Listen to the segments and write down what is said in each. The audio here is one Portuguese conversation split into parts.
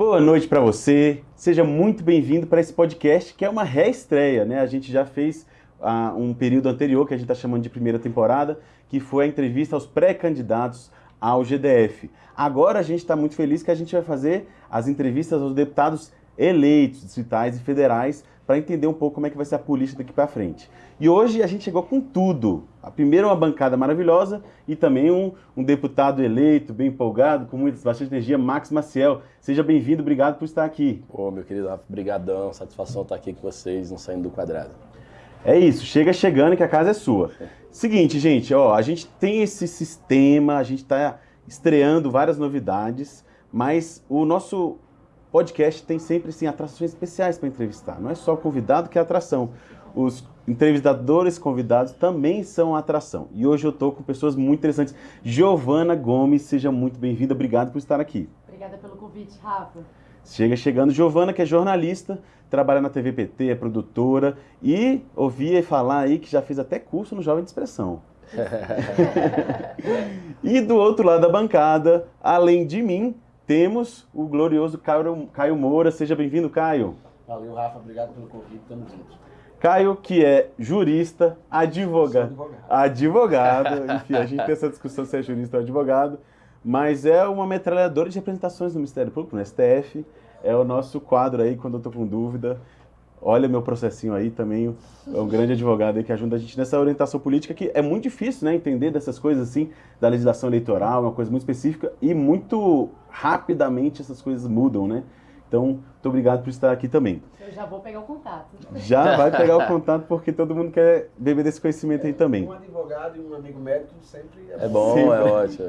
Boa noite para você. Seja muito bem-vindo para esse podcast que é uma reestreia, né? A gente já fez uh, um período anterior que a gente está chamando de primeira temporada, que foi a entrevista aos pré-candidatos ao GDF. Agora a gente está muito feliz que a gente vai fazer as entrevistas aos deputados eleitos, distritais e federais, para entender um pouco como é que vai ser a política daqui para frente. E hoje a gente chegou com tudo. A primeira uma bancada maravilhosa e também um, um deputado eleito, bem empolgado, com muita, bastante energia, Max Maciel. Seja bem-vindo, obrigado por estar aqui. Ô, meu querido, brigadão, satisfação estar aqui com vocês, não saindo do quadrado. É isso, chega chegando que a casa é sua. Seguinte, gente, ó, a gente tem esse sistema, a gente está estreando várias novidades, mas o nosso podcast tem sempre assim, atrações especiais para entrevistar. Não é só convidado que é atração. Os entrevistadores convidados também são atração. E hoje eu estou com pessoas muito interessantes. Giovana Gomes, seja muito bem-vinda. Obrigado por estar aqui. Obrigada pelo convite, Rafa. Chega chegando Giovana, que é jornalista, trabalha na TVPT, é produtora e ouvia falar aí que já fez até curso no Jovem de Expressão. e do outro lado da bancada, além de mim, temos o glorioso Caio, Caio Moura. Seja bem-vindo, Caio. Valeu, Rafa. Obrigado pelo convite. Tamo junto. Caio, que é jurista, advogado. Advogado. advogado. Enfim, a gente tem essa discussão se é jurista ou advogado. Mas é uma metralhadora de representações no Ministério Público, no STF. É o nosso quadro aí, quando eu tô com dúvida. Olha meu processinho aí também, é um grande advogado aí que ajuda a gente nessa orientação política que é muito difícil, né, entender dessas coisas assim, da legislação eleitoral, uma coisa muito específica e muito rapidamente essas coisas mudam, né? Então, muito obrigado por estar aqui também. Eu já vou pegar o contato. Já vai pegar o contato porque todo mundo quer beber desse conhecimento aí também. Um advogado e um amigo médico sempre é, é bom. É bom, é ótimo.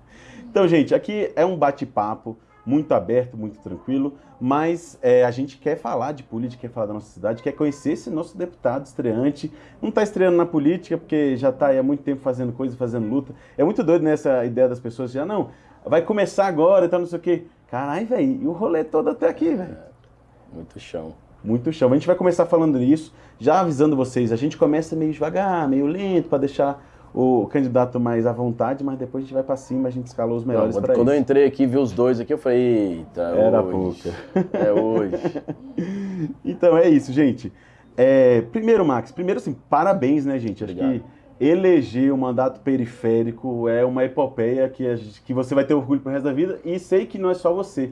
então, gente, aqui é um bate-papo muito aberto, muito tranquilo, mas é, a gente quer falar de política, quer falar da nossa cidade, quer conhecer esse nosso deputado estreante. Não está estreando na política porque já está há muito tempo fazendo coisa, fazendo luta. É muito doido nessa ideia das pessoas já, não, vai começar agora e tal, não sei o quê. Caralho, velho, e o rolê todo até aqui, velho? É, muito chão. Muito chão. A gente vai começar falando nisso, já avisando vocês, a gente começa meio devagar, meio lento, para deixar o candidato mais à vontade, mas depois a gente vai para cima, a gente escalou os melhores para Quando eu entrei aqui, vi os dois aqui, eu falei, eita, Era hoje. pouca. É hoje. então é isso, gente. É, primeiro, Max, primeiro assim, parabéns, né, gente? Acho Obrigado. que eleger o mandato periférico é uma epopeia que, gente, que você vai ter orgulho pro resto da vida e sei que não é só você.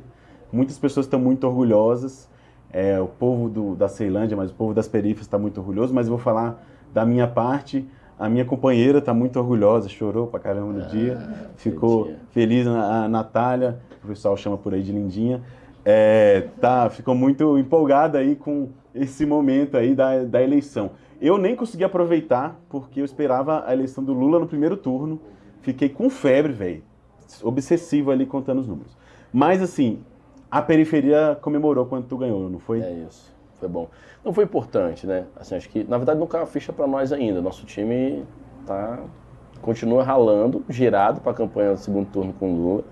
Muitas pessoas estão muito orgulhosas, é, o povo do, da Ceilândia, mas o povo das periferias está muito orgulhoso, mas eu vou falar da minha parte, a minha companheira está muito orgulhosa, chorou pra caramba no ah, dia, ficou feliz, a Natália, o pessoal chama por aí de lindinha, é, tá, ficou muito empolgada aí com esse momento aí da, da eleição. Eu nem consegui aproveitar, porque eu esperava a eleição do Lula no primeiro turno, fiquei com febre, velho, obsessivo ali contando os números. Mas assim, a periferia comemorou quando tu ganhou, não foi? É isso foi bom. Não foi importante, né? Assim, acho que, na verdade, não caiu a ficha para nós ainda. Nosso time tá, continua ralando, girado para a campanha do segundo turno com o Lula.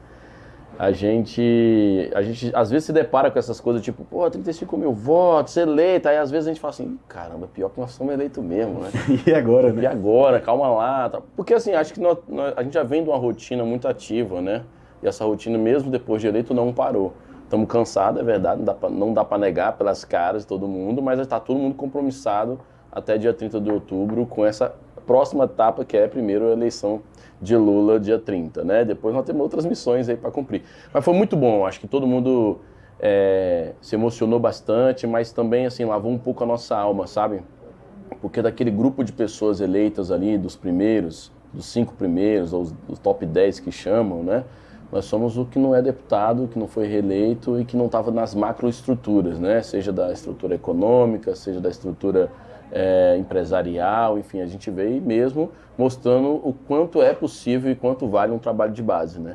A gente, a gente às vezes se depara com essas coisas, tipo, pô, 35 mil votos, eleito. Aí às vezes a gente fala assim, caramba, pior que nós somos eleitos mesmo, né? e agora, né? E agora, calma lá. Tá. Porque assim, acho que nós, nós, a gente já vem de uma rotina muito ativa, né? E essa rotina, mesmo depois de eleito, não parou. Estamos cansados, é verdade, não dá para negar pelas caras de todo mundo, mas está todo mundo compromissado até dia 30 de outubro com essa próxima etapa que é primeiro a eleição de Lula dia 30, né? Depois nós temos outras missões aí para cumprir. Mas foi muito bom, acho que todo mundo é, se emocionou bastante, mas também assim lavou um pouco a nossa alma, sabe? Porque daquele grupo de pessoas eleitas ali, dos primeiros, dos cinco primeiros, ou os top 10 que chamam, né? Nós somos o que não é deputado, que não foi reeleito e que não estava nas macroestruturas, né? Seja da estrutura econômica, seja da estrutura é, empresarial, enfim, a gente veio mesmo mostrando o quanto é possível e quanto vale um trabalho de base, né?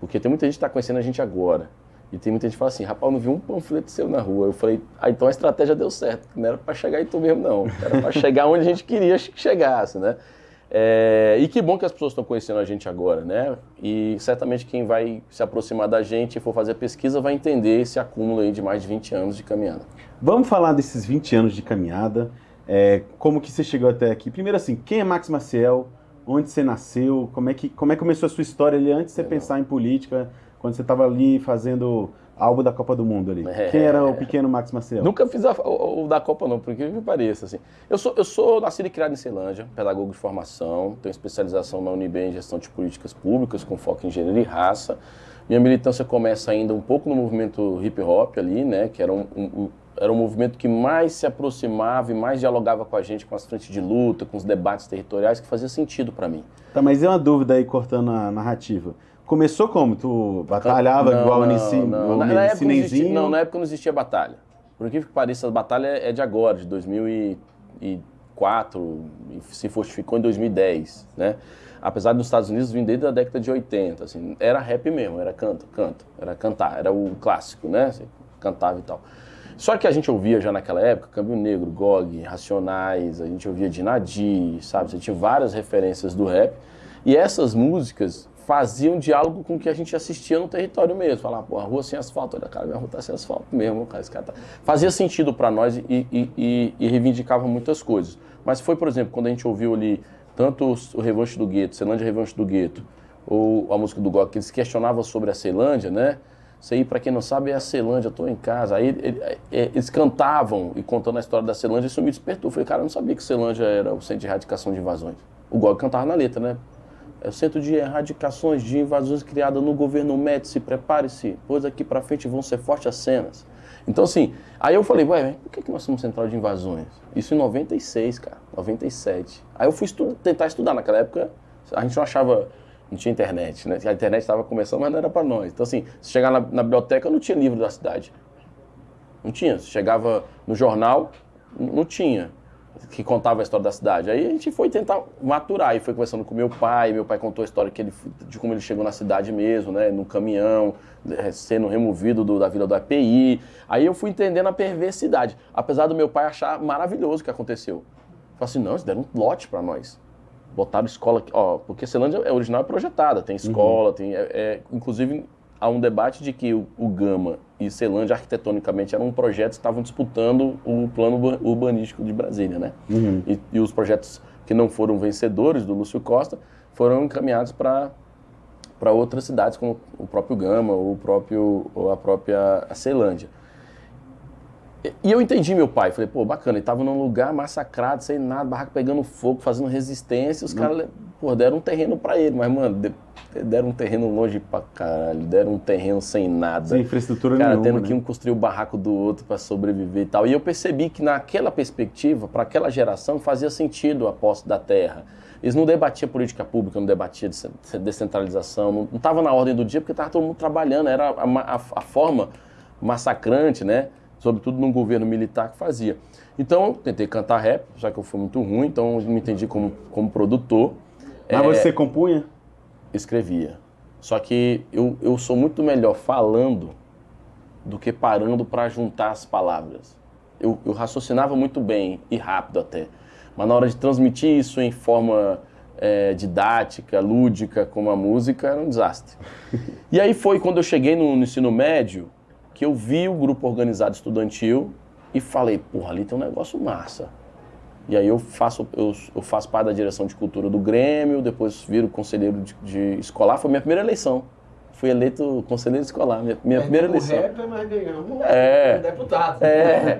Porque tem muita gente que está conhecendo a gente agora. E tem muita gente que fala assim, rapaz, não vi um panfleto seu na rua. Eu falei, ah, então a estratégia deu certo. Não era para chegar em tu mesmo, não. Era para chegar onde a gente queria que chegasse, né? É, e que bom que as pessoas estão conhecendo a gente agora, né? E certamente quem vai se aproximar da gente e for fazer a pesquisa vai entender esse acúmulo aí de mais de 20 anos de caminhada. Vamos falar desses 20 anos de caminhada, é, como que você chegou até aqui. Primeiro assim, quem é Max Maciel? Onde você nasceu? Como é que, como é que começou a sua história ali antes de você Legal. pensar em política? Quando você tava ali fazendo algo da Copa do Mundo ali. É. Quem era o pequeno Max Maciel? Nunca fiz a- o, o da Copa, não, por incrível que pareça. Assim. Eu, sou, eu sou nascido e criado em Ceilândia, pedagogo de formação, tenho especialização na UNB em gestão de políticas públicas, com foco em gênero e raça. Minha militância começa ainda um pouco no movimento hip hop ali, né? Que era um, um- um- era um movimento que mais se aproximava e mais dialogava com a gente, com as frentes de luta, com os debates territoriais, que fazia sentido para mim. Tá, mas é uma dúvida aí, cortando a narrativa. Começou como? Tu batalhava Não, igual não, Nissi- não. Na, na época não existia, não, na época não existia batalha. Por incrível que pareça, a batalha é de agora, de 2004, e se fortificou em 2010, né? Apesar dos Estados Unidos vir desde a década de 80, assim, era rap mesmo, era canto, canto, era cantar, era o clássico, né? Você cantava e tal. Só que a gente ouvia já naquela época Câmbio Negro, GOG, Racionais, a gente ouvia Dinadi, sabe? Você tinha várias referências do rap. E essas músicas faziam diálogo com o que a gente assistia no território mesmo. Falar, pô, a rua sem asfalto, olha, cara, minha rua tá sem asfalto mesmo, cara, esse cara tá... Fazia sentido para nós e, e, e, e reivindicava muitas coisas. Mas foi, por exemplo, quando a gente ouviu ali tanto o Revanche do Gueto, Ceilândia Revanche do Gueto, ou a música do GOG, que eles questionavam sobre a Ceilândia, né? Isso aí, para quem não sabe, é a Ceilândia, tô em casa. Aí ele- é, eles cantavam e contando a história da Ceilândia, isso me despertou. Eu falei, cara, eu não sabia que Ceilândia era o centro de erradicação de invasões. O GOG cantava na letra, né? É o centro de erradicações de invasões criado no governo Médici, prepare-se, pois aqui para frente vão ser fortes as cenas. Então, assim, aí eu falei, ué, por que, que nós somos central de invasões? Isso em 96, cara, 97. Aí eu fui estu- tentar estudar. Naquela época, a gente não achava, não tinha internet, né? A internet estava começando, mas não era para nós. Então, assim, se chegar na, na biblioteca, não tinha livro da cidade. Não tinha. Se chegava no jornal, não tinha. Que contava a história da cidade. Aí a gente foi tentar maturar. E foi conversando com meu pai. Meu pai contou a história que ele, de como ele chegou na cidade mesmo, né? No caminhão, eh, sendo removido do- da vila do API. Aí eu fui entendendo a perversidade. Apesar do meu pai achar maravilhoso o que aconteceu. Falei assim: não, eles deram um lote para nós. Botaram escola aqui, ó, porque Ceilândia é original é projetada, tem escola, tem. é- é- inclusive, há um debate de que o, o Gama e Ceilândia, arquitetonicamente, eram um projeto que estavam disputando o plano urba- urbanístico de Brasília, né? Uhum. E, e os projetos que não foram vencedores do Lúcio Costa foram encaminhados para para outras cidades, como o próprio Gama, ou, o próprio, ou a própria Ceilândia. E- eu entendi meu pai, falei, pô, bacana, ele tava num lugar massacrado, sem nada, barraco pegando fogo, fazendo resistência, os caras, pô, deram um terreno pra ele, mas, mano, de- deram um terreno longe pra caralho, deram um terreno sem nada. Sem infraestrutura Cara, nenhuma, tendo né? que um construir o barraco do outro para sobreviver e tal. E eu percebi que naquela perspectiva, para aquela geração, fazia sentido a posse da terra. Eles não debatiam política pública, não debatiam de descentralização, não estava na ordem do dia porque estava todo mundo trabalhando, era a, a- a forma massacrante, né? Sobretudo num governo militar que fazia. Então, eu tentei cantar rap, já que eu fui muito ruim, então eu me entendi como, como produtor. Mas É, você compunha? escrevia. Só que eu, eu sou muito melhor falando do que parando para juntar as palavras. Eu, eu raciocinava muito bem e rápido até, mas na hora de transmitir isso em forma é, didática, lúdica, como a música, era um desastre. E aí foi quando eu cheguei no, no ensino médio que eu vi o grupo organizado estudantil e falei, porra, ali tem um negócio massa. E aí eu faço, eu, eu faço parte da direção de cultura do Grêmio, depois viro conselheiro de, de escolar. Foi minha primeira eleição. Fui eleito conselheiro escolar, minha, minha primeira Perdemos eleição. o rapper, mas ganhamos É. um deputado. É,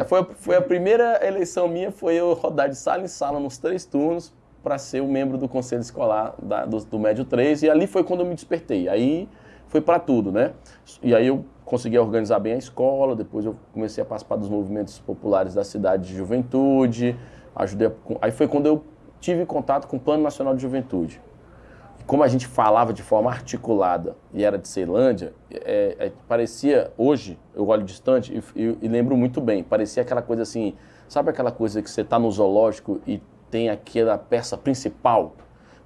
a- foi, foi a primeira eleição minha, foi eu rodar de sala em sala nos três turnos para ser o membro do conselho escolar da- do, do Médio 3 e ali foi quando eu me despertei. Aí foi para tudo, né? E aí eu consegui organizar bem a escola, depois eu comecei a participar dos movimentos populares da cidade de juventude, ajudei a, aí foi quando eu tive contato com o Plano Nacional de Juventude. Como a gente falava de forma articulada e era de Ceilândia, é, é, parecia, hoje, eu olho distante e, e- e lembro muito bem, parecia aquela coisa assim, sabe aquela coisa que você está no zoológico e tem aquela peça principal?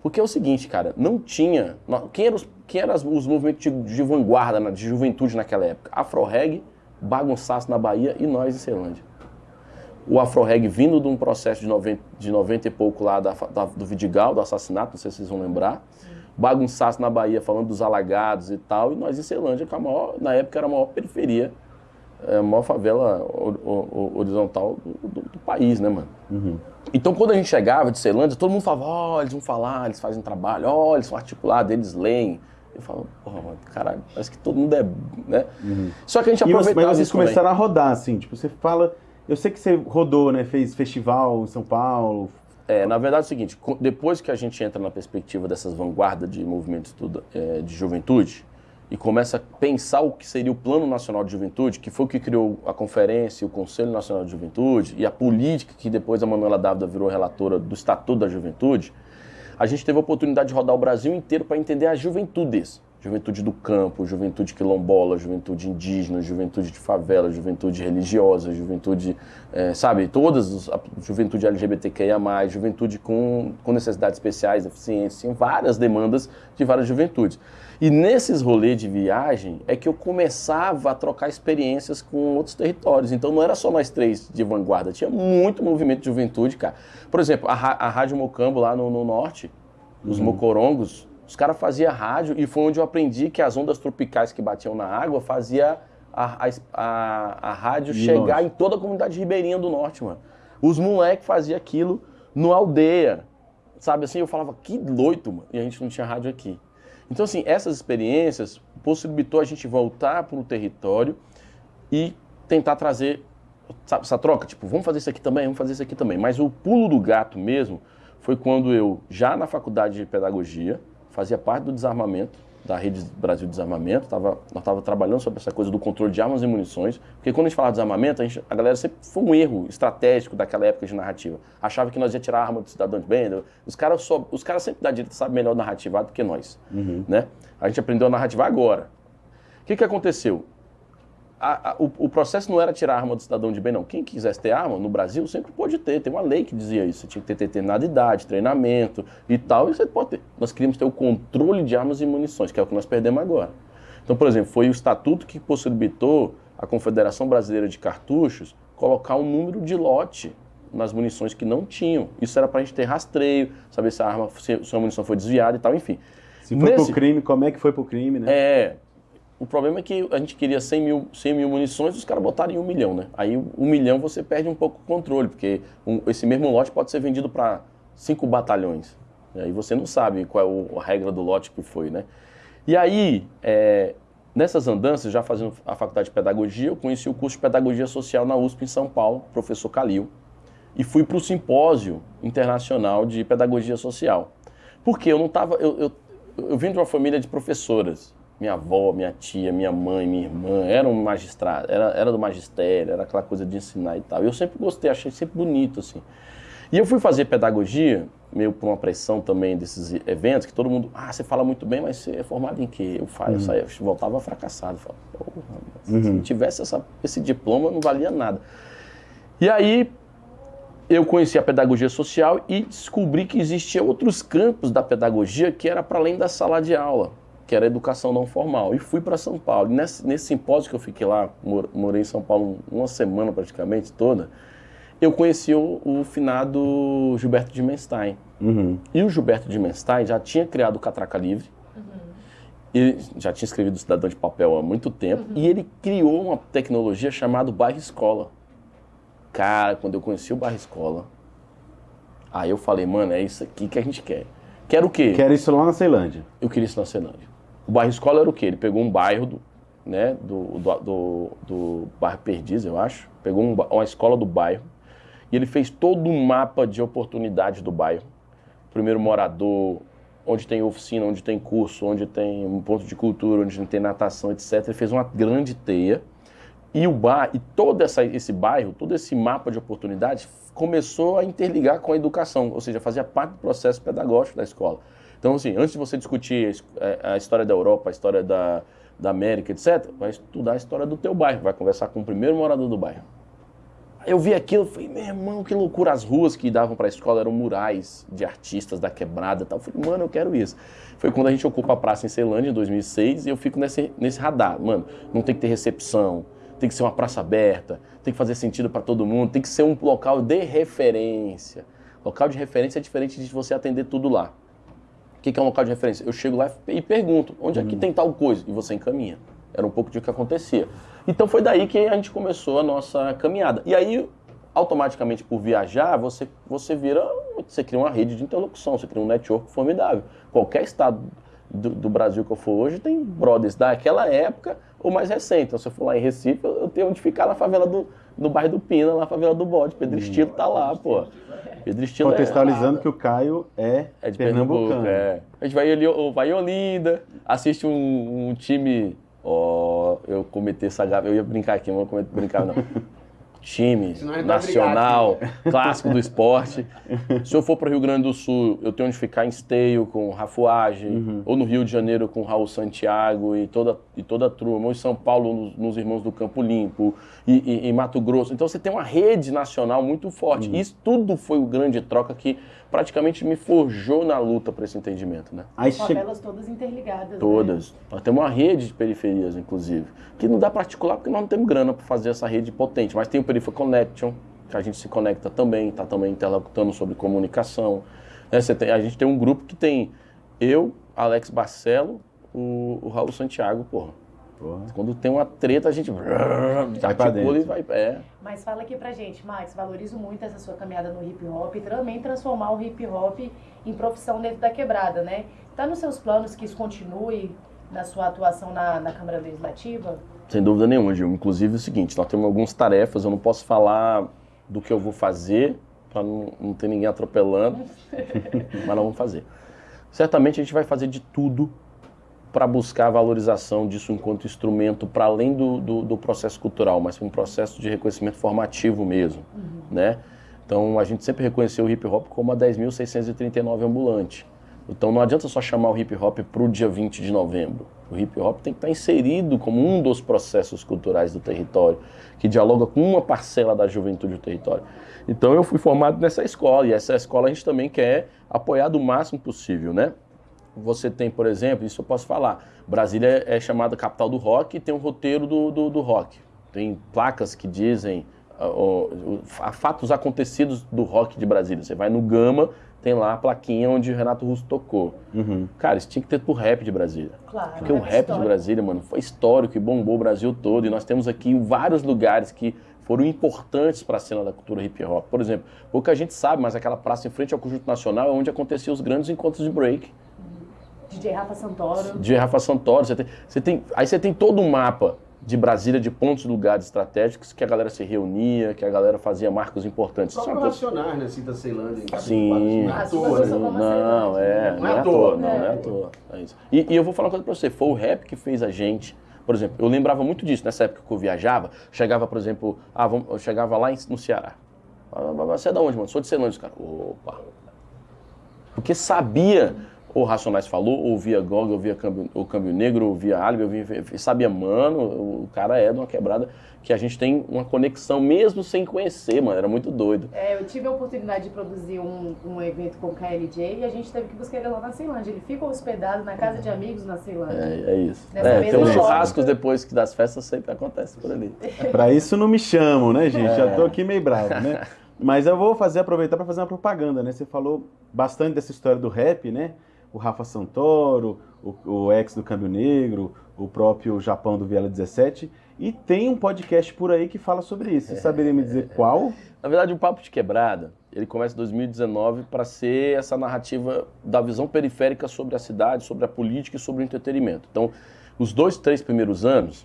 Porque é o seguinte, cara, não tinha. Quem eram os, quem eram os movimentos de, de vanguarda, de juventude naquela época? Afro-Reg, Bagunçaço na Bahia e nós em Ceilândia o Afro-Reg vindo de um processo de 90, de 90 e pouco lá da, da- do Vidigal, do assassinato, não sei se vocês vão lembrar. Bagunçaço na Bahia, falando dos alagados e tal. E nós em Ceilândia, que a maior, na época era a maior periferia, é, a maior favela ho- ho- ho- horizontal do, do- do país, né, mano? Então, quando a gente chegava de Ceilândia, todo mundo falava: ó, eles vão falar, eles fazem trabalho, ó, eles são articulados, eles leem. Eu falo, porra, mano, caralho, parece que todo mundo é. Né? Só que a gente aproveitava mas vocês isso também. começaram a rodar, assim, tipo, você fala. Eu sei que você rodou, né? Fez festival em São Paulo. É, na verdade é o seguinte, depois que a gente entra na perspectiva dessas vanguardas de movimentos é, de juventude e começa a pensar o que seria o Plano Nacional de Juventude, que foi o que criou a conferência, o Conselho Nacional de Juventude e a política que depois a Manuela Dávila virou relatora do Estatuto da Juventude, a gente teve a oportunidade de rodar o Brasil inteiro para entender as juventudes. Juventude do campo, juventude quilombola, juventude indígena, juventude de favela, juventude religiosa, juventude, eh, sabe, todas, a juventude LGBTQIA+, juventude com, com necessidades especiais, deficiências, tinha várias demandas de várias juventudes. E nesses rolês de viagem é que eu começava a trocar experiências com outros territórios. Então não era só nós três de vanguarda, tinha muito movimento de juventude, cara. Por exemplo, a, a Rádio Mocambo lá no, no norte, os mocorongos, os caras faziam rádio e foi onde eu aprendi que as ondas tropicais que batiam na água fazia a, a, a, a rádio No chegar em toda a comunidade ribeirinha do norte, mano. Os moleques faziam aquilo no aldeia, sabe assim? Eu falava, que doido, mano. E a gente não tinha rádio aqui. Então, assim, essas experiências possibilitou a gente voltar para o território e tentar trazer sabe, essa troca, tipo, vamos fazer isso aqui também, vamos fazer isso aqui também. Mas o pulo do gato mesmo foi quando eu, já na faculdade de pedagogia, fazia parte do desarmamento, da Rede Brasil de Desarmamento, tava, nós estávamos trabalhando sobre essa coisa do controle de armas e munições, porque quando a gente fala de desarmamento, a, gente- a galera sempre foi um erro estratégico daquela época de narrativa. Achava que nós ia tirar a arma do cidadão de bem, os caras só- os caras sempre da direita sabem melhor narrativar do que nós, né? A gente aprendeu a narrativar agora. O que, que aconteceu? A- a- o, o processo não era tirar a arma do cidadão de bem, não. Quem quisesse ter arma no Brasil sempre pôde ter. Tem uma lei que dizia isso. Você tinha que ter determinada idade, treinamento e tal. E você pode ter. Nós queríamos ter o controle de armas e munições, que é o que nós perdemos agora. Então, por exemplo, foi o estatuto que possibilitou a Confederação Brasileira de Cartuchos colocar um número de lote nas munições que não tinham. Isso era para a gente ter rastreio, saber se a arma, se, a munição foi desviada e tal, enfim. Se foi Nesse- pro crime, como é que foi pro crime, né? é. O problema é que a gente queria 100 mil, 100 mil munições, os caras botaram em um milhão, né? Aí um milhão você perde um pouco o controle, porque um- esse mesmo lote pode ser vendido para cinco batalhões. E aí você não sabe qual é o- a regra do lote que foi, né? E aí, é, nessas andanças, já fazendo a faculdade de pedagogia, eu conheci o curso de pedagogia social na USP em São Paulo, professor Calil, e fui para o simpósio internacional de pedagogia social. Porque eu não estava. Eu, eu, eu vim de uma família de professoras. Minha avó, minha tia, minha mãe, minha irmã eram magistrados, era, era do magistério, era aquela coisa de ensinar e tal. E eu sempre gostei, achei sempre bonito, assim. E eu fui fazer pedagogia, meio por uma pressão também desses eventos, que todo mundo, ah, você fala muito bem, mas você é formado em quê? Eu, fa- eu, saía, eu voltava fracassado. Falava, Porra, se não tivesse essa- esse diploma, não valia nada. E aí, eu conheci a pedagogia social e descobri que existia outros campos da pedagogia que era para além da sala de aula, que era educação não formal. E fui para São Paulo. E nesse, nesse simpósio que eu fiquei lá, mor- morei em São Paulo uma semana praticamente toda, eu conheci o, o finado Gilberto de Menstein. Uhum. E o Gilberto de Menstein já tinha criado o Catraca Livre, ele já tinha escrevido o Cidadão de Papel há muito tempo, e ele criou uma tecnologia chamada Bairro Escola. Cara, quando eu conheci o Bairro Escola, aí eu falei, mano, é isso aqui que a gente quer. Quer o quê? Que era isso lá na Ceilândia. Eu queria isso na Ceilândia. O bairro escola era o quê? Ele pegou um bairro do, né, do, do, do, do bairro Perdiz, eu acho. Pegou um uma escola do bairro e ele fez todo um mapa de oportunidades do bairro. Primeiro morador, onde tem oficina, onde tem curso, onde tem um ponto de cultura, onde tem natação, etc. Ele fez uma grande teia. E o bar, e todo essa, esse bairro, todo esse mapa de oportunidades começou a interligar com a educação, ou seja, fazia parte do processo pedagógico da escola. Então, assim, antes de você discutir a his- a, história da Europa, a história da, da América, etc., vai estudar a história do teu bairro, vai conversar com o primeiro morador do bairro. Eu vi aquilo, falei, meu irmão, que loucura. As ruas que davam para a escola eram murais de artistas da quebrada e tal. Eu falei, mano, eu quero isso. Foi quando a gente ocupa a praça em Ceilândia, em 2006, e eu fico nesse, nesse radar. Mano, não tem que ter recepção, tem que ser uma praça aberta, tem que fazer sentido para todo mundo, tem que ser um local de referência. Local de referência é diferente de você atender tudo lá. O que que é um local de referência? Eu chego lá e pergunto, onde é que tem tal coisa? E você encaminha. Era um pouco de o que acontecia. Então foi daí que a gente começou a nossa caminhada. E aí, automaticamente, por viajar, você, você vira, você cria uma rede de interlocução, você cria um network formidável. Qualquer estado do, do Brasil que eu for hoje, tem brothers daquela época ou mais recente. Então, se eu for lá em Recife, eu, eu tenho onde ficar na favela do, no bairro do Pina, na favela do Bode. Pedro Estilo tá lá, pô. Pedro Estilo é, Contextualizando que o Caio é, é de Pernambuco. pernambucano. É. A gente vai, ali, vai em Olinda, assiste um, um time. Ó, eu cometi essa gafe, eu ia brincar aqui, mas não vou brincar não. Time nacional, clássico do esporte. Se eu for para o Rio Grande do Sul, eu tenho onde ficar em Esteio com Rafuage, Uhum. ou no Rio de Janeiro com Raul Santiago e toda, e toda a turma, ou em São Paulo nos, nos Irmãos do Campo Limpo, e, e- em Mato Grosso. Então você tem uma rede nacional muito forte. Uhum. Isso tudo foi o grande troca que praticamente me forjou na luta para esse entendimento, né? As che... favelas todas interligadas. né? Todas. Nós temos uma rede de periferias, inclusive, que não dá para articular porque nós não temos grana para fazer essa rede potente. Mas tem o Perifa Connection, que a gente se conecta também, está também interlocutando sobre comunicação. Né, você tem- a gente tem um grupo que tem eu, Alex Barcelo, o, o Raul Santiago, porra. Porra. Quando tem uma treta, a gente pra articula e vai. É. Mas fala aqui pra gente, Max, valorizo muito essa sua caminhada no hip hop e também transformar o hip hop em profissão dentro da quebrada, né? Tá nos seus planos que isso continue na sua atuação na, na Câmara Legislativa? Sem dúvida nenhuma, Gil. Inclusive é o seguinte, nós temos algumas tarefas, eu não posso falar do que eu vou fazer para não, não ter ninguém atropelando, mas nós vamos fazer. Certamente a gente vai fazer de tudo para buscar a valorização disso enquanto instrumento para além do, do, do processo cultural, mas um processo de reconhecimento formativo mesmo, né? Então a gente sempre reconheceu o hip hop como a 10.639 ambulante. Então não adianta só chamar o hip hop para o dia 20 de novembro. O hip hop tem que estar inserido como um dos processos culturais do território, que dialoga com uma parcela da juventude do território. Então eu fui formado nessa escola, e essa escola a gente também quer apoiar do máximo possível, né? Você tem, por exemplo, isso eu posso falar, Brasília é chamada capital do rock e tem um roteiro do, do, do rock. Tem placas que dizem ah, ó, fatos acontecidos do rock de Brasília. Você vai no Gama, tem lá a plaquinha onde o Renato Russo tocou. Uhum. Cara, isso tinha que ter pro rap de Brasília. Claro. Porque o é rap de histórico. Brasília, mano, foi histórico e bombou o Brasil todo. E nós temos aqui vários lugares que foram importantes para a cena da cultura hip hop. Por exemplo, pouca gente sabe, mas aquela praça em frente ao Conjunto Nacional é onde aconteciam os grandes encontros de break. DJ Rafa Santoro. De Rafa Santoro, você tem, você tem, aí você tem todo um mapa de Brasília, de pontos, lugares estratégicos que a galera se reunia, que a galera fazia marcos importantes. O Isso é coisa- né? Cita Ceilândia. Sim. Não é à Ah, toa, né? sou como Não, é, não não é é à à toa. não, É. não é à toa. É isso. E, e eu vou falar uma coisa pra você, foi o rap que fez a gente. Por exemplo, eu lembrava muito disso nessa época que eu viajava. Chegava, por exemplo, ah, vamos, eu chegava lá em- no Ceará. Ah, Você é da onde, mano? Sou de Ceilândia, os caras. Opa. Porque sabia, ou Racionais falou, ouvia Gog, ouvia Câmbio, o Câmbio Negro, ouvia Alibi, ouvia, sabia, mano, o cara é de uma quebrada que a gente tem uma conexão mesmo sem conhecer, mano. Era muito doido. É, eu tive a oportunidade de produzir um, um evento com o KLJ e a gente teve que buscar ele lá na Ceilândia. Ele fica hospedado na casa de amigos na Ceilândia. É, é isso. Nessa É, tem uns churrascos depois que das festas sempre acontece por ali. Pra isso não me chamam, né, gente? Já É. tô aqui meio bravo, né? Mas eu vou fazer, aproveitar para fazer uma propaganda, né? Você falou bastante dessa história do rap, né? O Rafa Santoro, o, o ex do Câmbio Negro, o próprio Japão do Viela 17. E tem um podcast por aí que fala sobre isso. Você saberia me dizer qual? Na verdade, o Papo de Quebrada, ele começa em 2019 para ser essa narrativa da visão periférica sobre a cidade, sobre a política e sobre o entretenimento. Então, os dois, três primeiros anos,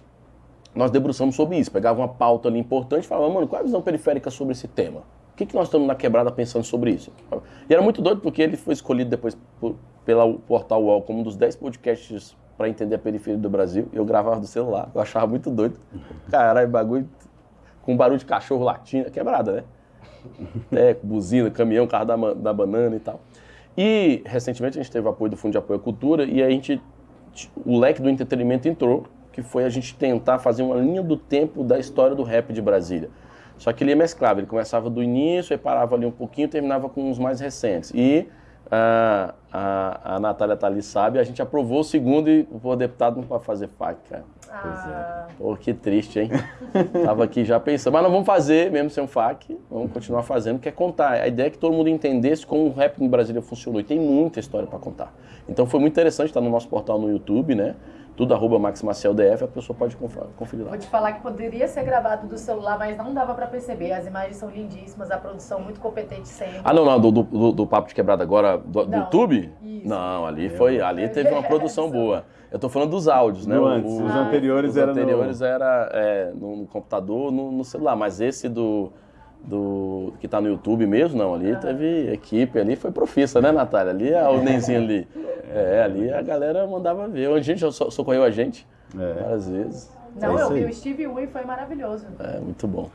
nós debruçamos sobre isso. Pegava uma pauta ali importante e falava, mano, qual é a visão periférica sobre esse tema? O que, que nós estamos na quebrada pensando sobre isso? E era muito doido porque ele foi escolhido depois por, pela Portal UOL como um dos 10 podcasts para entender a periferia do Brasil. Eu gravava do celular, eu achava muito doido. Caralho, bagulho com barulho de cachorro latindo, quebrada, né? É, buzina, caminhão, carro da, da banana e tal. E recentemente a gente teve apoio do Fundo de Apoio à Cultura e a gente, o leque do entretenimento entrou, que foi a gente tentar fazer uma linha do tempo da história do rap de Brasília. Só que ele é mesclava, ele começava do início, aí parava ali um pouquinho terminava com os mais recentes. E a, a, a Natália Thalys sabe, a gente aprovou o segundo e o deputado não pode fazer FAC, cara. Ah, Pô, que triste, hein? Tava aqui já pensando, mas nós vamos fazer, mesmo sem um FAQ, vamos continuar fazendo, que é contar. A ideia é que todo mundo entendesse como o rap em Brasília funcionou. E tem muita história para contar. Então foi muito interessante estar no nosso portal no YouTube, né? Tudo arroba Max Maciel DF, a pessoa pode conf- conferir lá. Vou te falar que poderia ser gravado do celular, mas não dava pra perceber. As imagens são lindíssimas, a produção muito competente sempre. Ah, não, não, do, do, do Papo de Quebrada agora, do, do YouTube? isso. Não, ali foi, ali teve uma produção boa. Eu tô falando dos áudios, né? Do O- antes, o- os Ah, anteriores Os eram anteriores era é, no, no computador, no, no celular, mas esse do, do que tá no YouTube mesmo, não, ali teve equipe, ali foi profissa, né, Natália? Ali a Nenzinho ali. É, ali a galera mandava ver. A gente já so- socorreu a gente É. várias vezes. Não, É eu vi o Steve Wu e foi maravilhoso. É muito bom.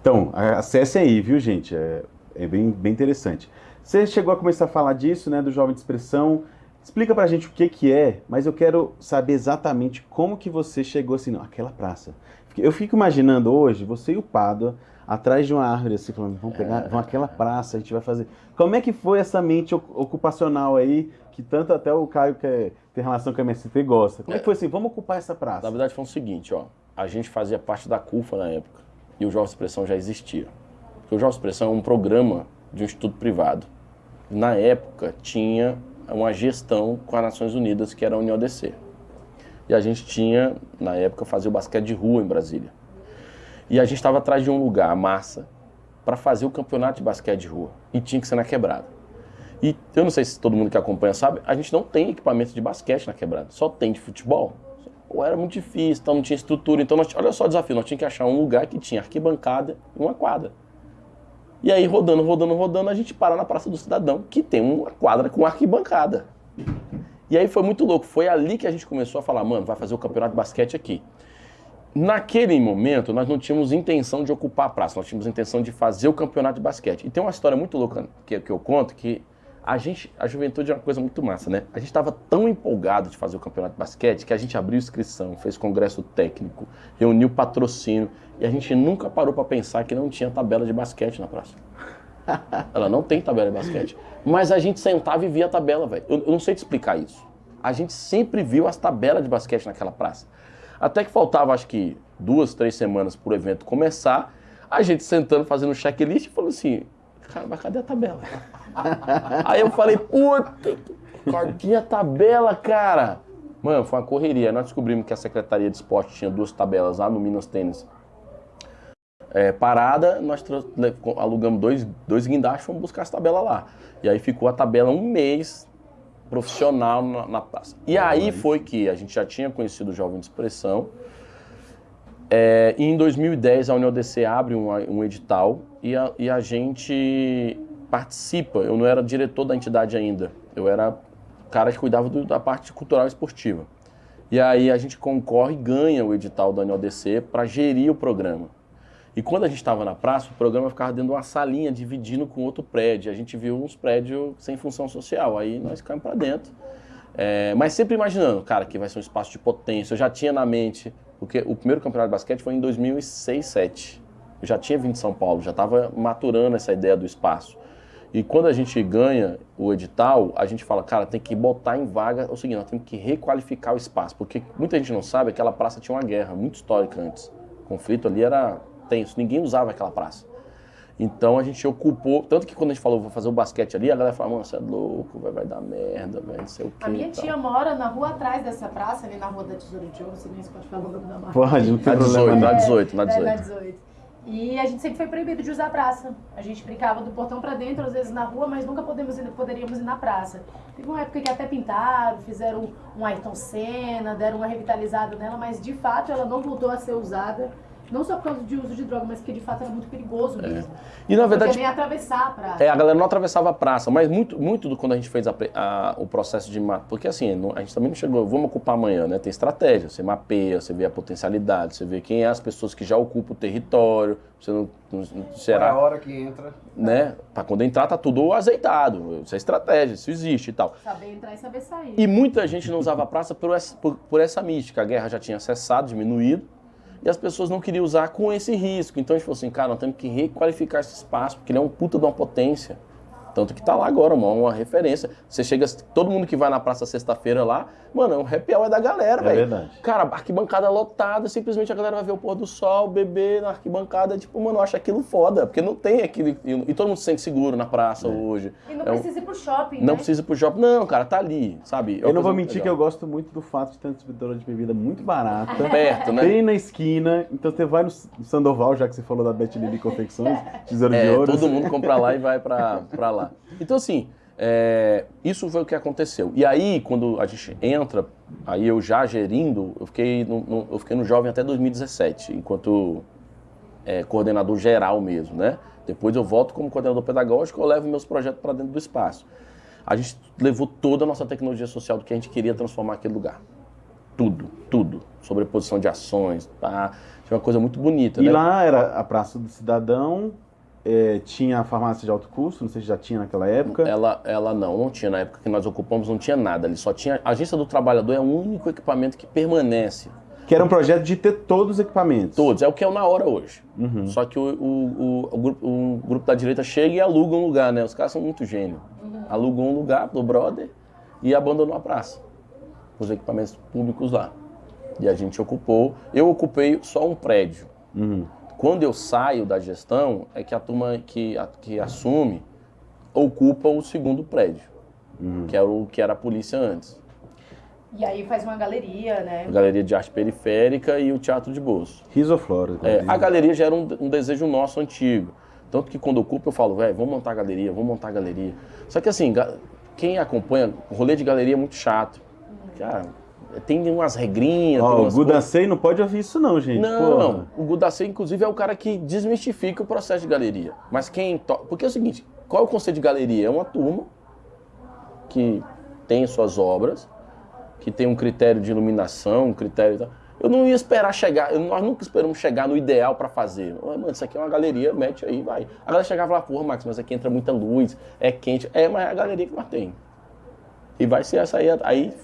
Então, a- acessem aí, viu, gente? É, é bem, bem interessante. Você chegou a começar a falar disso, né, do Jovem de Expressão. Explica pra gente o que que é, mas eu quero saber exatamente como que você chegou assim, não, aquela praça. Eu fico imaginando hoje, você e o Pádua, atrás de uma árvore, assim, falando, vamos pegar, vamos àquela praça, a gente vai fazer. Como é que foi essa mente oc- ocupacional aí, que tanto até o Caio, que é- tem relação com a MST, gosta? Como é que foi assim, vamos ocupar essa praça? Na verdade foi o seguinte, ó. A gente fazia parte da CUFA na época e o Jovem Expressão já existia. Porque o Jovem Expressão é um programa de um instituto privado. Na época tinha uma gestão com as Nações Unidas, que era a UniODC. E a gente tinha, na época, fazer o basquete de rua em Brasília. E a gente estava atrás de um lugar, massa, para fazer o campeonato de basquete de rua. E tinha que ser na quebrada. E eu não sei se todo mundo que acompanha sabe, a gente não tem equipamento de basquete na quebrada, só tem de futebol. Ou era muito difícil, então não tinha estrutura. Então, nós, olha só o desafio, nós tínhamos que achar um lugar que tinha arquibancada e uma quadra. E aí, rodando, rodando, rodando, a gente para na Praça do Cidadão, que tem uma quadra com arquibancada. E aí foi muito louco, foi ali que a gente começou a falar, mano, vai fazer o campeonato de basquete aqui. Naquele momento, nós não tínhamos intenção de ocupar a praça, nós tínhamos intenção de fazer o campeonato de basquete. E tem uma história muito louca que, que eu conto, que a gente, a juventude é uma coisa muito massa, né? A gente estava tão empolgado de fazer o campeonato de basquete que a gente abriu inscrição, fez congresso técnico, reuniu patrocínio e a gente nunca parou para pensar que não tinha tabela de basquete na praça. Ela não tem tabela de basquete. Mas a gente sentava e via a tabela, velho. Eu, eu não sei te explicar isso. A gente sempre viu as tabelas de basquete naquela praça. Até que faltava, acho que, duas, três semanas pro evento começar, a gente sentando, fazendo um checklist e assim, cara, mas cadê a tabela? Aí eu falei, puta, cadê a tabela, cara? Mano, foi uma correria. Nós descobrimos que a Secretaria de Esporte tinha duas tabelas lá no Minas Tênis é, parada, nós alugamos dois, dois guindastes e fomos buscar as tabelas lá. E aí ficou a tabela um mês profissional na, na praça. E aí foi que a gente já tinha conhecido o Jovem de Expressão. É, e em 2010 a UniODC abre um, um edital e a, e a gente participa. Eu não era diretor da entidade ainda, eu era o cara que cuidava do- da parte cultural e esportiva. E aí a gente concorre e ganha o edital da UniODC para gerir o programa. E quando a gente estava na praça, o programa ficava dentro de uma salinha, dividindo com outro prédio. A gente viu uns prédios sem função social. Aí nós caímos para dentro. É, mas sempre imaginando, cara, que vai ser um espaço de potência. Eu já tinha na mente, porque o primeiro campeonato de basquete foi em 2006, 2007. Eu já tinha vindo de São Paulo, já estava maturando essa ideia do espaço. E quando a gente ganha o edital, a gente fala, cara, tem que botar em vaga o seguinte, nós temos que requalificar o espaço, porque muita gente não sabe, aquela praça tinha uma guerra muito histórica antes. O conflito ali era tenso, ninguém usava aquela praça. Então a gente ocupou, tanto que quando a gente falou, vou fazer o basquete ali, a galera falou, mano, você é louco, vai, vai dar merda, velho, não sei o quê. A minha tia mora na rua atrás dessa praça, ali na rua da Tesouro de Ouro, sei nem se pode falar o nome da marca. Pode, não tem Na 18, problema. na não. 18, na É, 18. na 18. E a gente sempre foi proibido de usar a praça. A gente brincava do portão pra dentro, às vezes na rua, mas nunca podemos ir, poderíamos ir na praça. Teve uma época que até pintaram, fizeram um Ayrton Senna, deram uma revitalizada nela, mas de fato ela não voltou a ser usada. Não só por causa de uso de droga, mas porque de fato era muito perigoso mesmo. E na Porque verdade, nem atravessar a praça. É, a galera não atravessava a praça, mas muito, muito do quando a gente fez a a- o processo de matar. Porque assim, a gente também não chegou, vamos ocupar amanhã, né? Tem estratégia, você mapeia, você vê a potencialidade, você vê quem é as pessoas que já ocupam o território, você não. não- é a será, hora que entra? né? Pra quando entrar tá tudo azeitado. Isso é estratégia, isso existe e tal. Saber entrar e saber sair. E muita gente não usava a praça por essa, por, por essa mística. A guerra já tinha cessado, diminuído, e as pessoas não queriam usar com esse risco. Então a gente falou assim, cara, nós temos que requalificar esse espaço, porque ele é um puta de uma potência. Tanto que tá lá agora, mano, uma referência. Você chega, todo mundo que vai na praça sexta-feira lá, mano, é um happy hour da galera, É velho. verdade. Cara, arquibancada lotada, simplesmente a galera vai ver o pôr do sol, beber na arquibancada, tipo, mano, eu acho aquilo foda, porque não tem aquilo. E todo mundo se sente seguro na praça hoje. E não É um- precisa ir pro shopping, Não né? precisa ir pro shopping. Não, cara, tá ali, sabe? É Eu uma não vou mentir que legal. eu gosto muito do fato de ter uma distribuidora de bebida muito barata. Perto, né? Bem na esquina. Então você vai no Sandoval, já que você falou da Bet Lili Confecções, Tesouro de É, Ouro. todo mundo compra lá e vai pra, pra lá. Então, assim, é, isso foi o que aconteceu. E aí, quando a gente entra, aí eu já gerindo, eu fiquei no, no- eu fiquei no Jovem até 2017, enquanto é, coordenador geral mesmo, né? Depois eu volto como coordenador pedagógico, eu levo meus projetos para dentro do espaço. A gente levou toda a nossa tecnologia social do que a gente queria transformar aquele lugar. Tudo, tudo. Sobreposição de ações? Tinha uma coisa muito bonita, E né? lá era a Praça do Cidadão, é, tinha a farmácia de alto custo, não sei se já tinha naquela época. Ela, ela não, não tinha. Na época que nós ocupamos, não tinha nada. Ali só tinha. A agência do trabalhador é o único equipamento que permanece. Que era um projeto de ter todos os equipamentos. Todos. É o que é o na hora hoje. Uhum. Só que o, o, o, o grupo, o grupo da direita chega e aluga um lugar, né? Os caras são muito gênios. Alugam um lugar do brother e abandonou a praça. Os equipamentos públicos lá. E a gente ocupou. Eu ocupei só um prédio. Uhum. Quando eu saio da gestão, é que a turma que, a- que assume ocupa o segundo prédio, que, era o, que era a polícia antes. E aí faz uma galeria, né? A Galeria de Arte Periférica e o Teatro de Bolso. Risoflora. É, a galeria já era um, um desejo nosso antigo. Tanto que quando ocupa eu falo, velho, vamos montar a galeria, vamos montar a galeria. Só que assim, quem acompanha, o rolê de galeria é muito chato. Cara, tem umas regrinhas. tem Ó, o umas Gudacei não pode ouvir isso não, gente. Não, Porra. não. O Gudacê, inclusive, é o cara que desmistifica o processo de galeria. Mas quem. To... Porque é o seguinte: qual é o conceito de galeria? É uma turma que tem suas obras, que tem um critério de iluminação, um critério. Eu não ia esperar chegar, nós nunca esperamos chegar no ideal para fazer. Mano, isso aqui é uma galeria, mete aí, vai. A galera chegava lá, porra, Max, mas aqui entra muita luz, é quente. É, mas é a galeria que nós tem. E vai ser essa aí. Aí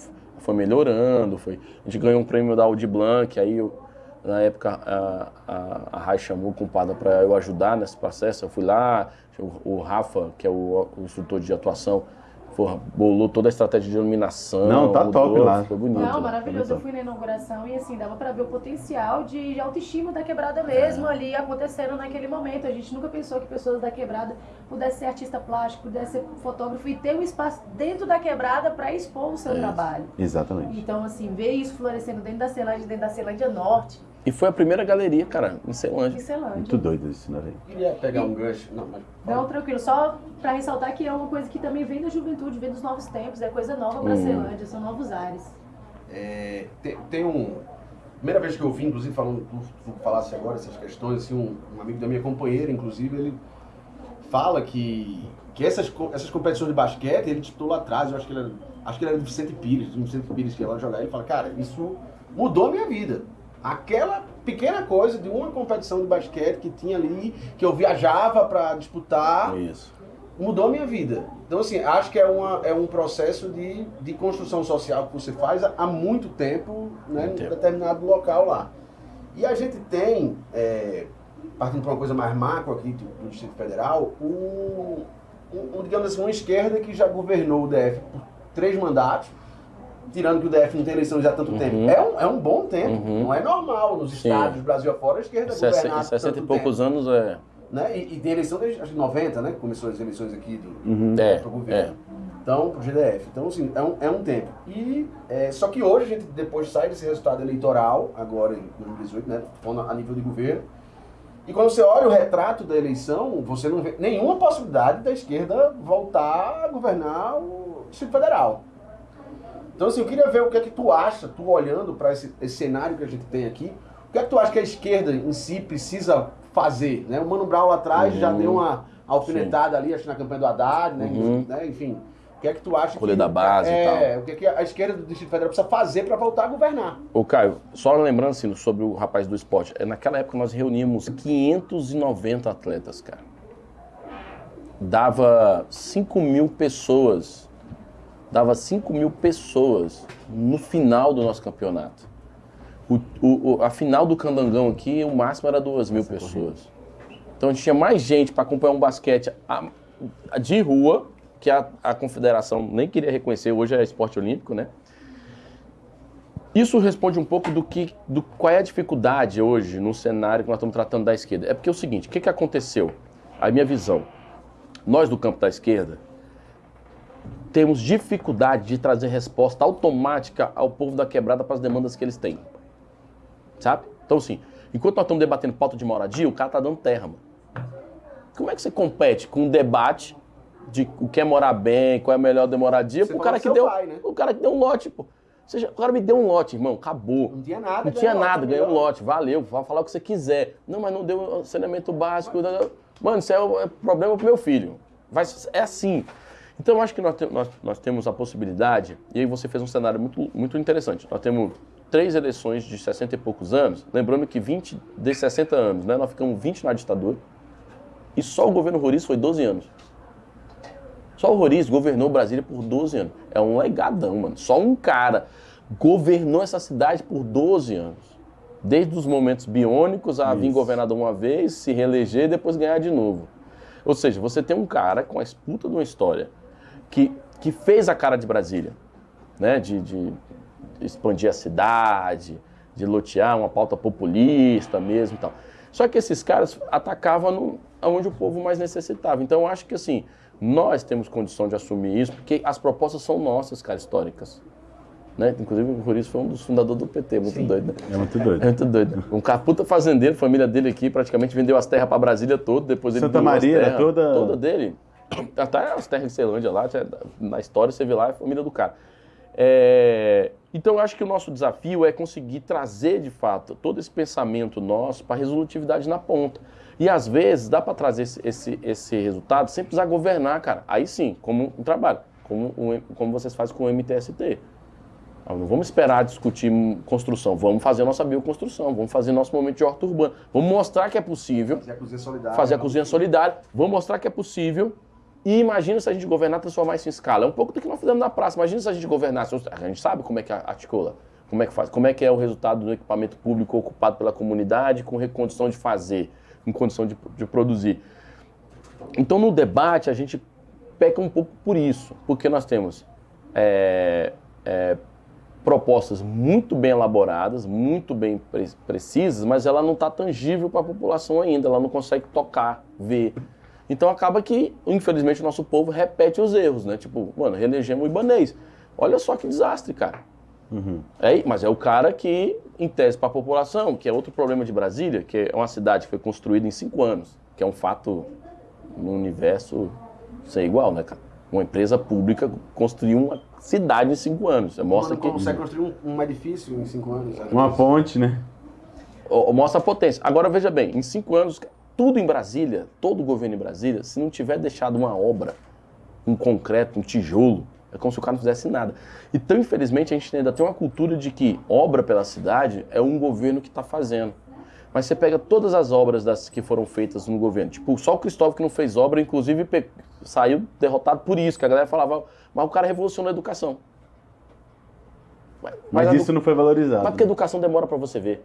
foi melhorando, foi. A gente ganhou um prêmio da Audi Blanc, aí eu, na época a, a, a Rai chamou o compadre para eu ajudar nesse processo. Eu fui lá, o, o Rafa, que é o, o instrutor de atuação, porra, bolou toda a estratégia de iluminação. Não, tá top lá. Ficou bonito. Não, maravilhoso. Bonito. Eu fui na inauguração e assim, dava pra ver o potencial de, de autoestima da quebrada mesmo ali acontecendo naquele momento. A gente nunca pensou que pessoas da quebrada pudessem ser artista plástico, pudessem ser fotógrafo e ter um espaço dentro da quebrada pra expor o seu É trabalho. Exatamente. Então, assim, ver isso florescendo dentro da Ceilândia, dentro da Ceilândia Norte, E foi a primeira galeria, cara, em Ceilândia. em Ceilândia. Muito doido isso, né, velho? Queria pegar um gancho. Não, mas. Não, tranquilo. Só pra ressaltar que é uma coisa que também vem da juventude, vem dos novos tempos, é coisa nova pra Hum. Ceilândia, são novos ares. É, tem, tem um. Primeira vez que eu vi, inclusive, falando, tu, tu falasse agora essas questões, assim, um, um amigo da minha companheira, inclusive, ele fala que, que essas, essas competições de basquete, ele disputou lá atrás, eu acho que ele era, acho que ele era do Vicente Pires, do Vicente Pires que ia lá jogar, ele fala, cara, isso mudou a minha vida. Aquela pequena coisa de uma competição de basquete que tinha ali, que eu viajava para disputar, Isso. mudou a minha vida. Então, assim, acho que é, uma, é um processo de, de construção social que você faz há, muito tempo, né, Muito em tempo. determinado local lá. E a gente tem, é, partindo para uma coisa mais macro aqui do, do Distrito Federal, um- um, digamos assim, uma esquerda que já governou o DF por três mandatos, tirando que o DF não tem eleição já há tanto Uhum. tempo. É um, é um bom tempo, Uhum. não é normal nos Sim. estados, Brasil afora, a esquerda governar Em 60 e poucos anos é. né? E, e tem eleição desde acho que 90, né? Começou as eleições aqui do, Uhum. É, pro governo. Então, pro GDF. Então, assim, é um, é um tempo. E, é, só que hoje a gente depois sai desse resultado eleitoral, agora em 2018, né? A nível de governo. E quando você olha o retrato da eleição, você não vê nenhuma possibilidade da esquerda voltar a governar o Distrito Federal. Então, assim, eu queria ver o que é que tu acha, tu olhando para esse, esse cenário que a gente tem aqui, o que é que tu acha que a esquerda em si precisa fazer? Né? O Mano Brown lá atrás já Uhum. deu uma alfinetada ali, acho na campanha do Haddad, né? Uhum. né? Enfim, o que é que tu acha Rolê que, da base e é, o que é que a esquerda do Distrito Federal precisa fazer para voltar a governar? Ô, Caio, só lembrando assim, sobre o rapaz do esporte, é, naquela época nós reuníamos 590 atletas, cara. Dava 5 mil pessoas, dava 5 mil pessoas no final do nosso campeonato. O, o- a final do Candangão aqui, o máximo era 2 mil pessoas. Então a gente tinha mais gente para acompanhar um basquete a- de rua, que a, a confederação nem queria reconhecer, hoje é esporte olímpico, né? Isso responde um pouco do que, do qual é a dificuldade hoje no cenário que nós estamos tratando da esquerda. É porque é o seguinte, o que, que aconteceu? A minha visão, nós do campo da esquerda temos dificuldade de trazer resposta automática ao povo da quebrada para as demandas que eles têm. Sabe? Então, assim, enquanto nós estamos debatendo pauta de moradia, o cara tá dando terra, mano. Como é que você compete com um debate de o que é morar bem, qual é a melhor de moradia, o cara que deu, pai, né? o cara que deu um lote, pô. Ou seja, o cara me deu um lote, irmão, acabou. Não tinha nada. Não tinha nada, lote, ganhou um lote, valeu, vai falar o que você quiser. Não, mas não deu saneamento básico. Mano, isso é, o- é problema pro meu filho. Vai, é assim. Então eu acho que nós, te- nós, nós temos a possibilidade, e aí você fez um cenário muito, muito interessante. Nós temos três eleições de 60 e poucos anos, lembrando que 20 de 60 anos, né, nós ficamos 20 na ditadura, e só o governo Roriz foi 12 anos. Só o Roriz governou Brasília por 12 anos. É um legadão, mano. Só um cara governou essa cidade por 12 anos. Desde os momentos biônicos a vir governador uma vez, se reeleger e depois ganhar de novo. Ou seja, você tem um cara com a esputa de uma história que, que fez a cara de Brasília, né? De, de expandir a cidade, de lotear uma pauta populista mesmo e tal. Só que esses caras atacavam no, onde o povo mais necessitava. Então eu acho que assim, nós temos condição de assumir isso, porque as propostas são nossas, cara, históricas. Né? Inclusive o Roriz foi um dos fundadores do PT, muito doido, né? É muito É doido. muito doido. Um cara puta fazendeiro, família dele aqui, praticamente vendeu as terras pra Brasília toda, depois ele Santa Maria toda- Toda dele. Até as terras de Ceilândia lá, na história você vê lá, é a família do cara. É, Então eu acho que o nosso desafio é conseguir trazer, de fato, todo esse pensamento nosso para resolutividade na ponta. E às vezes dá para trazer esse, esse, esse resultado sem precisar governar, cara. Aí sim, como um trabalho, como, um- como vocês fazem com o MTST. Ah, Não vamos esperar discutir construção, vamos fazer a nossa bioconstrução, vamos fazer nosso momento de horta urbana, vamos mostrar que é possível Fazer a cozinha solidária. fazer a cozinha solidária, vamos mostrar que é possível. E imagina se a gente governar transformar isso em escala. É um pouco do que nós fizemos na praça. Imagina se a gente governasse. A gente sabe como é que articula, como é que faz, como é que é o resultado do equipamento público ocupado pela comunidade com condição de fazer, com condição de, de produzir. Então no debate a gente peca um pouco por isso, porque nós temos é, é, propostas muito bem elaboradas, muito bem pre- precisas, mas ela não está tangível para a população ainda, ela não consegue tocar, ver. Então acaba que, infelizmente, o nosso povo repete os erros, né? Tipo, mano, reelegemos o Ibanês. Olha só que desastre, cara. É, mas é o cara que, em tese para a população, que é outro problema de Brasília, que é uma cidade que foi construída em cinco anos, que é um fato no universo sem igual, né, cara? Uma empresa pública construiu uma cidade em cinco anos. Mostra Mano, que consegue construir um, um edifício em cinco anos. Uma ponte, né? Mostra a potência. Agora veja bem, em cinco anos, tudo em Brasília, todo o governo em Brasília, se não tiver deixado uma obra, um concreto, um tijolo, é como se o cara não fizesse nada. Então, infelizmente, a gente ainda tem uma cultura de que obra pela cidade é um governo que está fazendo. Mas você pega todas as obras das que foram feitas no governo, tipo, só o Cristóvão que não fez obra, inclusive saiu derrotado por isso, que a galera falava, mas o cara revolucionou a educação. Mas, Mas a isso não foi valorizado. mas porque a educação demora para você ver.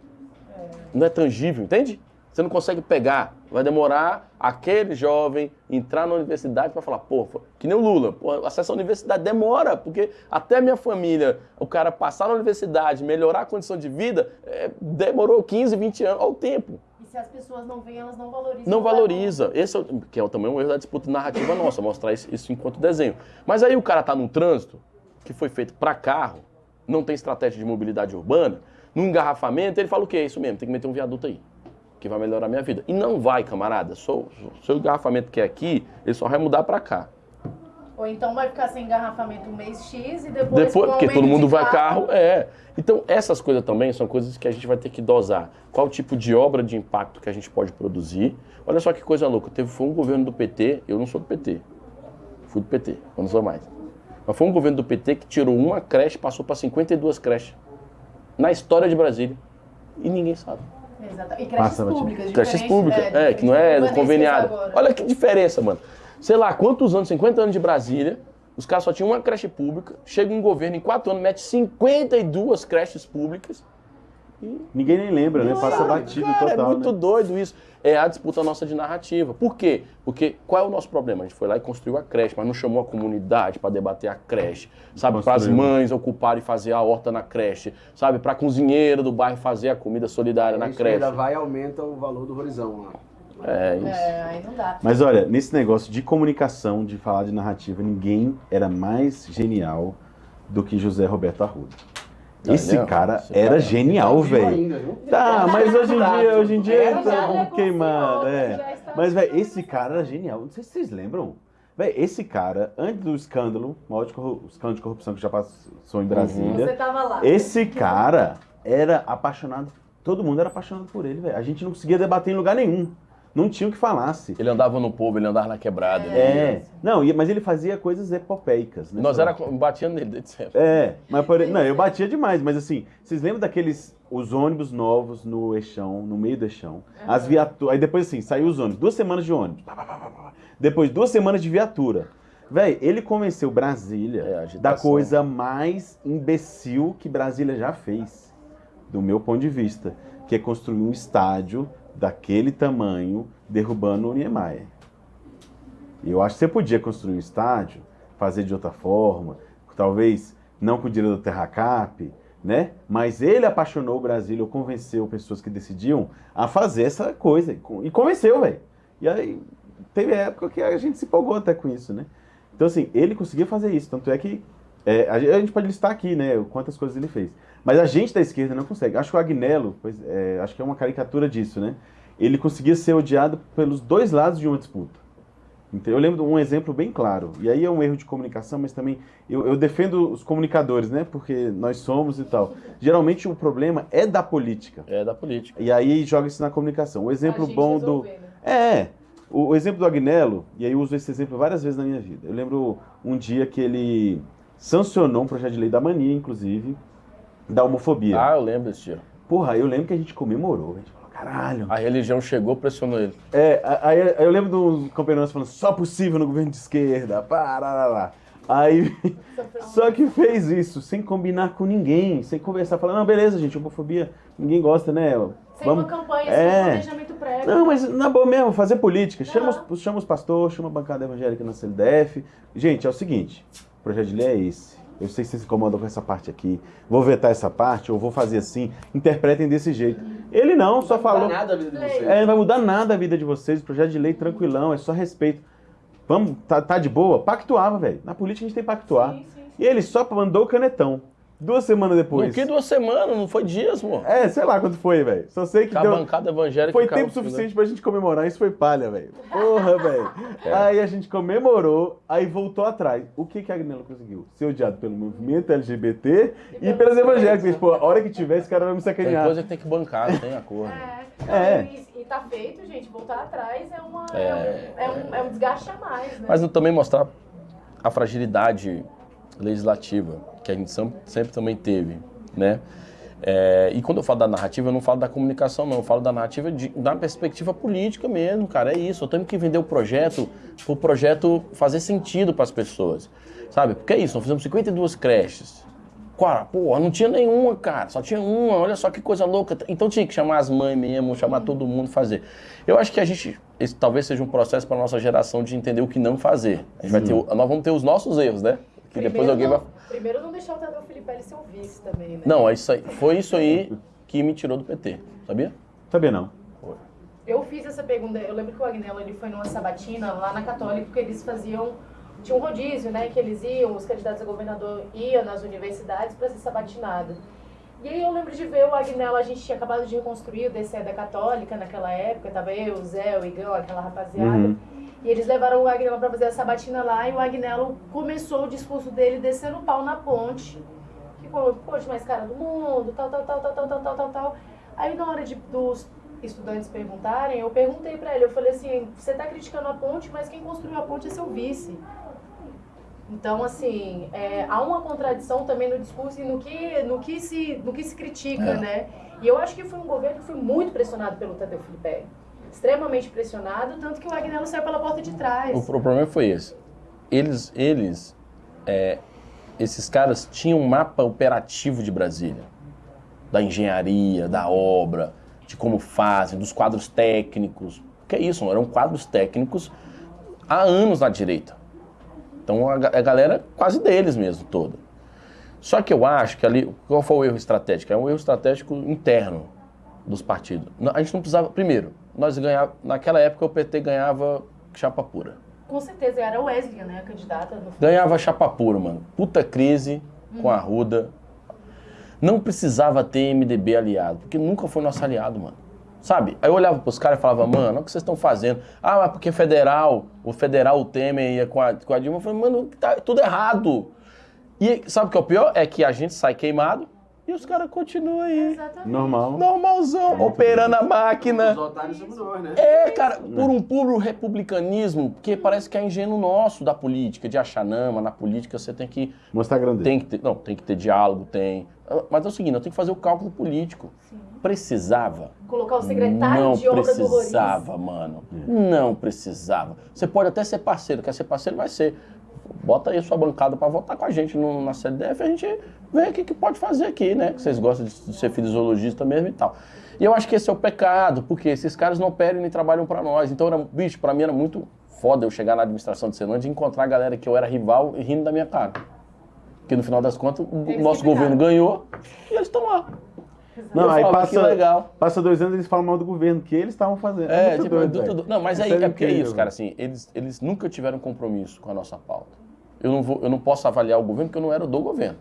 Não é tangível, entende? Você não consegue pegar. Vai demorar aquele jovem entrar na universidade para falar, pô, que nem o Lula, pô, acesso à universidade demora, porque até minha família, o cara passar na universidade, melhorar a condição de vida, é, demorou 15, 20 anos, olha o tempo. E se as pessoas não veem, elas não valorizam. Não valoriza. Esse é, que é também um erro da disputa narrativa nossa, mostrar isso, isso enquanto desenho. Mas aí o cara tá num trânsito que foi feito para carro, não tem estratégia de mobilidade urbana, num engarrafamento, ele fala o quê? É isso mesmo, tem que meter um viaduto aí, que vai melhorar a minha vida. E não vai, camarada. Só- Seu engarrafamento que é aqui, ele só vai mudar para cá. Ou então vai ficar sem engarrafamento um mês X e depois. Depois, o porque todo mundo vai carro, é. Então, essas coisas também são coisas que a gente vai ter que dosar. Qual tipo de obra de impacto que a gente pode produzir. Olha só que coisa louca. Teve, foi um governo do PT, eu não sou do PT. Fui do PT, eu não sou mais. Mas foi um governo do PT que tirou uma creche passou para 52 creches. Na história de Brasília. E ninguém sabe. Exato. E creches Passa, públicas. Creches públicas, é, diferente que não é conveniado. Olha que diferença, mano. Sei lá, quantos anos, 50 anos de Brasília, os caras só tinham uma creche pública, chega um governo em 4 anos, mete 52 creches públicas e Ninguém nem lembra, né? Passa é, batido cara, total. É muito né? doido isso. É a disputa nossa de narrativa. Por quê? Porque qual é o nosso problema? A gente foi lá e construiu a creche, mas não chamou a comunidade para debater a creche, sabe? Para as mães ocuparem e fazer a horta na creche, sabe? Para a cozinheira do bairro fazer a comida solidária na Isso creche. ainda vai e aumenta o valor do horizão lá. É isso. É, aí não dá. Mas olha, nesse negócio de comunicação, de falar de narrativa, ninguém era mais genial do que José Roberto Arruda. Esse cara esse era cara- genial, Vivo velho. viu? Tá, mas hoje em dia, hoje em dia tá um queimado, é. Mas, velho, esse cara era genial. Não sei se vocês lembram. Velho, esse cara, antes do escândalo, o maior de escândalo de corrupção que já passou em Brasília, Você tava lá. esse cara era apaixonado. Todo mundo era apaixonado por ele, velho. A gente não conseguia debater em lugar nenhum. Não tinha o que falasse. Ele andava no povo, ele andava na quebrada. É. Não, mas ele fazia coisas epopeicas, né? Nós era batendo nele desde sempre. É, mas por... não, eu batia demais, mas assim, vocês lembram daqueles os ônibus novos no eixão, no meio do eixão? As viaturas, aí depois assim, saiu os ônibus, duas semanas de ônibus. Depois duas semanas de viatura. Véi, ele convenceu É, Brasília a da coisa mais imbecil que Brasília já fez, do meu ponto de vista, que é construir um estádio daquele tamanho derrubando o Niemeyer. Eu acho que você podia construir um estádio, fazer de outra forma, talvez não com o dinheiro do Terracap, né? Mas ele apaixonou o Brasil, ou convenceu pessoas que decidiam a fazer essa coisa. E convenceu, velho. E aí teve época que a gente se empolgou até com isso, né? Então, assim, ele conseguia fazer isso. Tanto é que é, a gen- a gente pode listar aqui, né, quantas coisas ele fez. Mas a gente da esquerda não consegue. Acho que o Agnello, pois, é, acho que é uma caricatura disso, né? Ele conseguia ser odiado pelos dois lados de uma disputa. Então, eu lembro de um exemplo bem claro. E aí é um erro de comunicação, mas também eu, eu defendo os comunicadores, né? Porque nós somos e tal. Geralmente o problema é da política. É da política. E aí joga isso na comunicação. O exemplo bom do. resolver, né? É, o, o exemplo do Agnello, e aí eu uso esse exemplo várias vezes na minha vida. Eu lembro um dia que ele sancionou um projeto de lei da mania, inclusive, da homofobia. Ah, eu lembro desse dia. Porra, eu lembro que a gente comemorou, a gente falou, caralho. A religião chegou, pressionou ele. É, aí aí eu lembro de uns companheiros falando, só possível no governo de esquerda, parará. Aí, só que fez isso sem combinar com ninguém, sem conversar, falando, não, beleza, gente, homofobia, ninguém gosta, né? Sem uma campanha, É. sem um planejamento prévio. Não, mas na boa mesmo, fazer política. Chama, os, chama os pastores, chama a bancada evangélica na CLDF. Gente, é o seguinte: projeto de lei é esse. Eu sei que vocês se incomodam com essa parte aqui. Vou vetar essa parte, ou vou fazer assim. Interpretem desse jeito. Ele não, só Não vai falou. mudar nada a vida de vocês. É, não vai mudar nada a vida de vocês. Projeto de lei tranquilão, é só respeito. Vamos, tá, tá de boa? Pactuava, velho. Na política a gente tem que pactuar. Sim, sim, sim. E ele só mandou o canetão. Duas semanas depois. No que duas semanas, não foi dias, pô. É, sei lá quanto foi, velho. Só sei que a deu. bancada evangélica. Foi tempo né? suficiente pra gente comemorar, isso foi palha, velho. Porra, velho. É. Aí a gente comemorou, aí voltou atrás. O que que a Agnello conseguiu? Ser odiado pelo movimento LGBT e pelas evangélicas. Pô, a hora que tiver, esse cara vai me Tem sacanear. coisa que tem que bancar, não tem acordo. É, É. E, e tá feito, gente. Voltar atrás é, uma, É. é, um, é, um, é um desgaste a mais, né? Mas também mostrar a fragilidade legislativa que a gente sempre, também teve, né? É, e quando eu falo da narrativa, eu não falo da comunicação, não. Eu falo da narrativa de, da perspectiva política mesmo, cara. É isso. Eu tenho que vender o projeto para o projeto fazer sentido para as pessoas, sabe? Porque é isso. Nós fizemos 52 creches. Cara, porra, não tinha nenhuma, cara. Só tinha uma. Olha só que coisa louca. Então tinha que chamar as mães mesmo, chamar todo mundo fazer. Eu acho que a gente, esse talvez seja um processo para nossa geração de entender o que não fazer. A gente vai ter, nós vamos ter os nossos erros, né? Que depois Primeiro alguém não, vai. Primeiro não deixar o Tadeu Filipelli ser o vice também, né? Não, é isso aí. Foi isso aí que me tirou do PT, sabia? Sabia não. Eu fiz essa pergunta, eu lembro que o Agnello ele foi numa sabatina lá na Católica, que eles faziam, tinha um rodízio, né, que eles iam, os candidatos a governador iam nas universidades para ser sabatinado. E aí eu lembro de ver o Agnello, a gente tinha acabado de reconstruir o DCE da Católica naquela época, tava eu, o Zé, o Igão, aquela rapaziada. Uhum. E eles levaram o Agnello para fazer a sabatina lá e o Agnello começou o discurso dele descendo o pau na ponte. Que falou, poxa, mais cara do mundo, tal, tal, tal, tal, tal, tal, tal, tal, tal. Aí na hora de, dos estudantes perguntarem, eu perguntei pra ele, eu falei assim, você tá criticando a ponte, mas quem construiu a ponte é seu vice. Então, assim, é, há uma contradição também no discurso e no que, no que, se, no que se critica, É. né? E eu acho que foi um governo que foi muito pressionado pelo Tadeu Filipe. Extremamente pressionado, tanto que o Agnello saiu pela porta de trás. O, pro- problema foi esse. Eles, eles é, esses caras tinham um mapa operativo de Brasília. da engenharia, da obra, de como fazem, dos quadros técnicos. Que é isso, eram quadros técnicos há anos na direita. Então a, a galera quase deles mesmo, toda. Só que eu acho que ali, qual foi o erro estratégico? É um erro estratégico interno dos partidos. A gente não precisava, primeiro, nós ganhava, naquela época o PT ganhava chapa pura. Com certeza, era o Wesley, né, a candidata. No... Ganhava chapa pura, mano. Puta crise com a Ruda. Não precisava ter MDB aliado, porque nunca foi nosso aliado, mano. Sabe? Aí eu olhava pros caras e falava, mano, o que vocês estão fazendo? Ah, mas porque federal, o federal, o Temer ia com a, com a Dilma. Eu falei, mano, tá tudo errado. E sabe o que é o pior? É que a gente sai queimado e os caras continuam aí. Exatamente. Normal. Normalzão, operando a máquina. Os otários somos nós, né? É, cara, por um puro republicanismo, porque parece que é ingênuo nosso da política, de achar, não, mas na política você tem que Mostrar a grandeza. tem que ter, não, tem que ter diálogo, tem. Mas é o seguinte, eu tenho que fazer o cálculo político. Precisava. Colocar o secretário Não de obra do Roriz. precisava, mano. Não precisava. Você pode até ser parceiro, quer ser parceiro, vai ser. Bota aí a sua bancada pra votar com a gente no- na CDF, a gente vê o que, que pode fazer aqui, né? Que vocês gostam de, de ser fisiologista mesmo e tal. E eu acho que esse é o pecado, porque esses caras não operam nem trabalham pra nós. Então, era, bicho, pra mim era muito foda eu chegar na administração de Ceilândia e encontrar a galera que eu era rival e rindo da minha cara. Porque no final das contas, o nosso que governo ganhou e eles estão lá. Não, Eu aí falo, passa, que legal. passa dois anos e eles falam mal do governo, que eles estavam fazendo. É, muito tipo, doido, não, mas aí Isso é porque é isso, cara, assim, eles, eles nunca tiveram compromisso com a nossa pauta. Eu não, vou, eu não posso avaliar o governo porque eu não era do governo.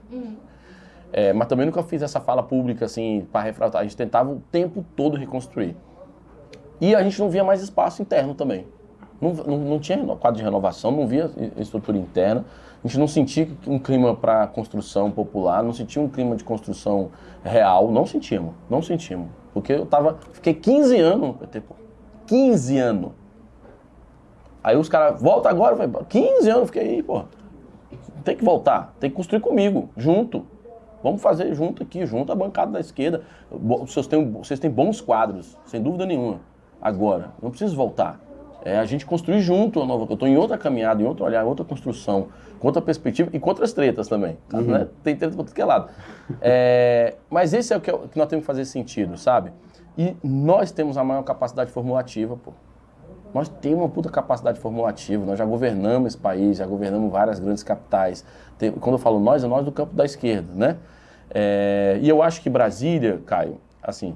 É, mas também nunca fiz essa fala pública, assim, para refratar. A gente tentava o tempo todo reconstruir. E a gente não via mais espaço interno também. Não, não, não tinha quadro de renovação, não via estrutura interna. A gente não sentia um clima para construção popular, não sentia um clima de construção real. Não sentimos, não sentimos. Porque eu tava, fiquei 15 anos no PT, pô. 15 anos. Aí os caras, volta agora, vai, 15 anos, fiquei aí, pô. Tem que voltar, tem que construir comigo, junto. Vamos fazer junto aqui, junto a bancada da esquerda. Vocês têm, vocês têm bons quadros, sem dúvida nenhuma. Agora, não preciso voltar. É a gente construir junto a nova. Eu estou em outra caminhada, em outro olhar, em outra construção, com outra perspectiva e com outras tretas também. tá? Né? Tem treta para tudo que é lado. É, mas esse é o que, eu- que nós temos que fazer sentido, sabe? E nós temos a maior capacidade formulativa, pô. Nós temos uma puta capacidade formulativa, nós já governamos esse país, já governamos várias grandes capitais. Tem- quando eu falo nós, é nós do campo da esquerda, né? É, e eu acho que Brasília, Caio, assim,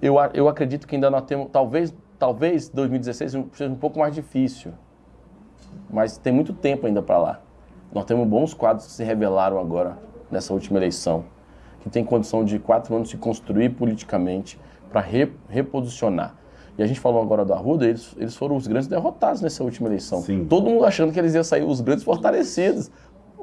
eu, eu acredito que ainda nós temos, talvez, talvez 2016 seja um pouco mais difícil, mas tem muito tempo ainda para lá. Nós temos bons quadros que se revelaram agora nessa última eleição, que tem condição de quatro anos se construir politicamente para reposicionar. E a gente falou agora do Arruda, eles, eles foram os grandes derrotados nessa última eleição. Sim. Todo mundo achando que eles iam sair os grandes fortalecidos.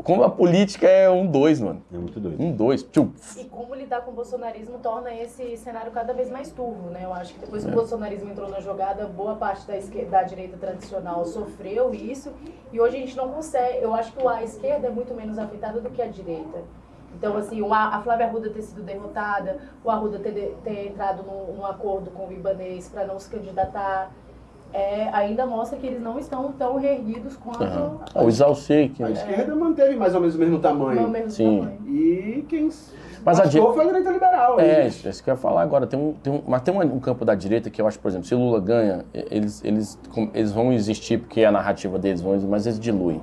Como a política é um dois, mano. É muito doido. Um dois. Tchum. E como lidar com o bolsonarismo torna esse cenário cada vez mais turvo, né? Eu acho que depois que É. o bolsonarismo entrou na jogada, boa parte da, esquerda, da direita tradicional sofreu isso. E hoje a gente não consegue. Eu acho que a esquerda é muito menos afetada do que a direita. Então, assim, o A- Flávia Arruda ter sido derrotada, o Arruda ter, ter entrado num, num acordo com o Ibanês para não se candidatar, é, ainda mostra que eles não estão tão reerguidos quanto Aham. Ah, o que A esquerda manteve mais ou menos o mesmo tamanho. mesmo Sim. tamanho. E quem Mas a di- foi a direita liberal. É, eles. isso isso que eu ia falar agora. Tem um, tem um, mas tem um, um campo da direita que eu acho, por exemplo, se Lula ganha, eles, eles, eles vão existir porque a narrativa deles vão existir, mas eles diluem.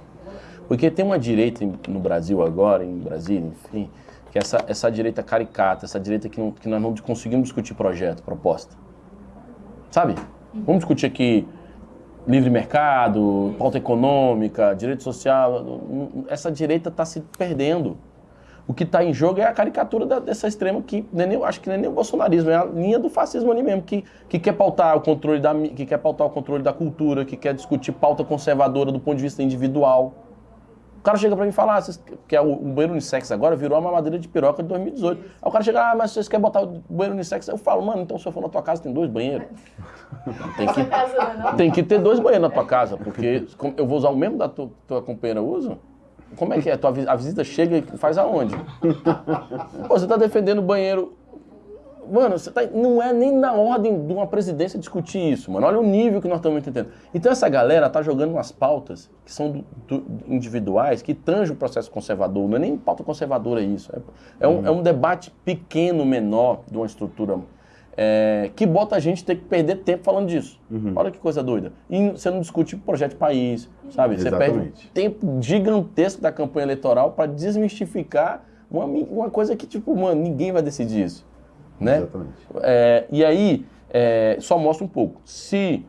Porque tem uma direita no Brasil agora, em Brasília, enfim, que é essa, essa direita caricata, essa direita que, não, que nós não conseguimos discutir projeto, proposta. Sabe? Vamos discutir aqui livre mercado, pauta econômica, direito social. Essa direita está se perdendo. O que está em jogo é a caricatura da- dessa extrema que nem, acho que nem, nem o bolsonarismo, é a linha do fascismo ali mesmo, que, que quer pautar o controle da que quer pautar o controle da cultura, que quer discutir pauta conservadora do ponto de vista individual. O cara chega pra mim e fala, ah, vocês- que é o, o banheiro unissex agora virou a mamadeira de piroca de 2018. Aí o cara chega, ah, mas vocês querem botar o banheiro unissex? Eu falo, mano, então se eu for na tua casa tem dois banheiros. Tem que, é tem que ter dois banheiros na tua casa, porque eu vou usar o mesmo da tua, tua companheira usa? Como é que é? A visita chega e faz aonde? Pô, você tá defendendo o banheiro Mano, você tá, não é nem na ordem de uma presidência discutir isso, mano. Olha o nível que nós estamos entendendo. Então essa galera tá jogando umas pautas que são do, do, individuais, que tangem o processo conservador. Não é nem pauta conservadora isso. É, é, um, é um debate pequeno, menor, de uma estrutura é, que bota a gente ter que perder tempo falando disso. Olha que coisa doida. E você não discute projeto de país, sabe? Você perde um Exatamente. tempo gigantesco da campanha eleitoral para desmistificar uma, uma coisa que, tipo, mano, ninguém vai decidir isso. Né? Exatamente. É, e aí, é, só mostra um pouco. Se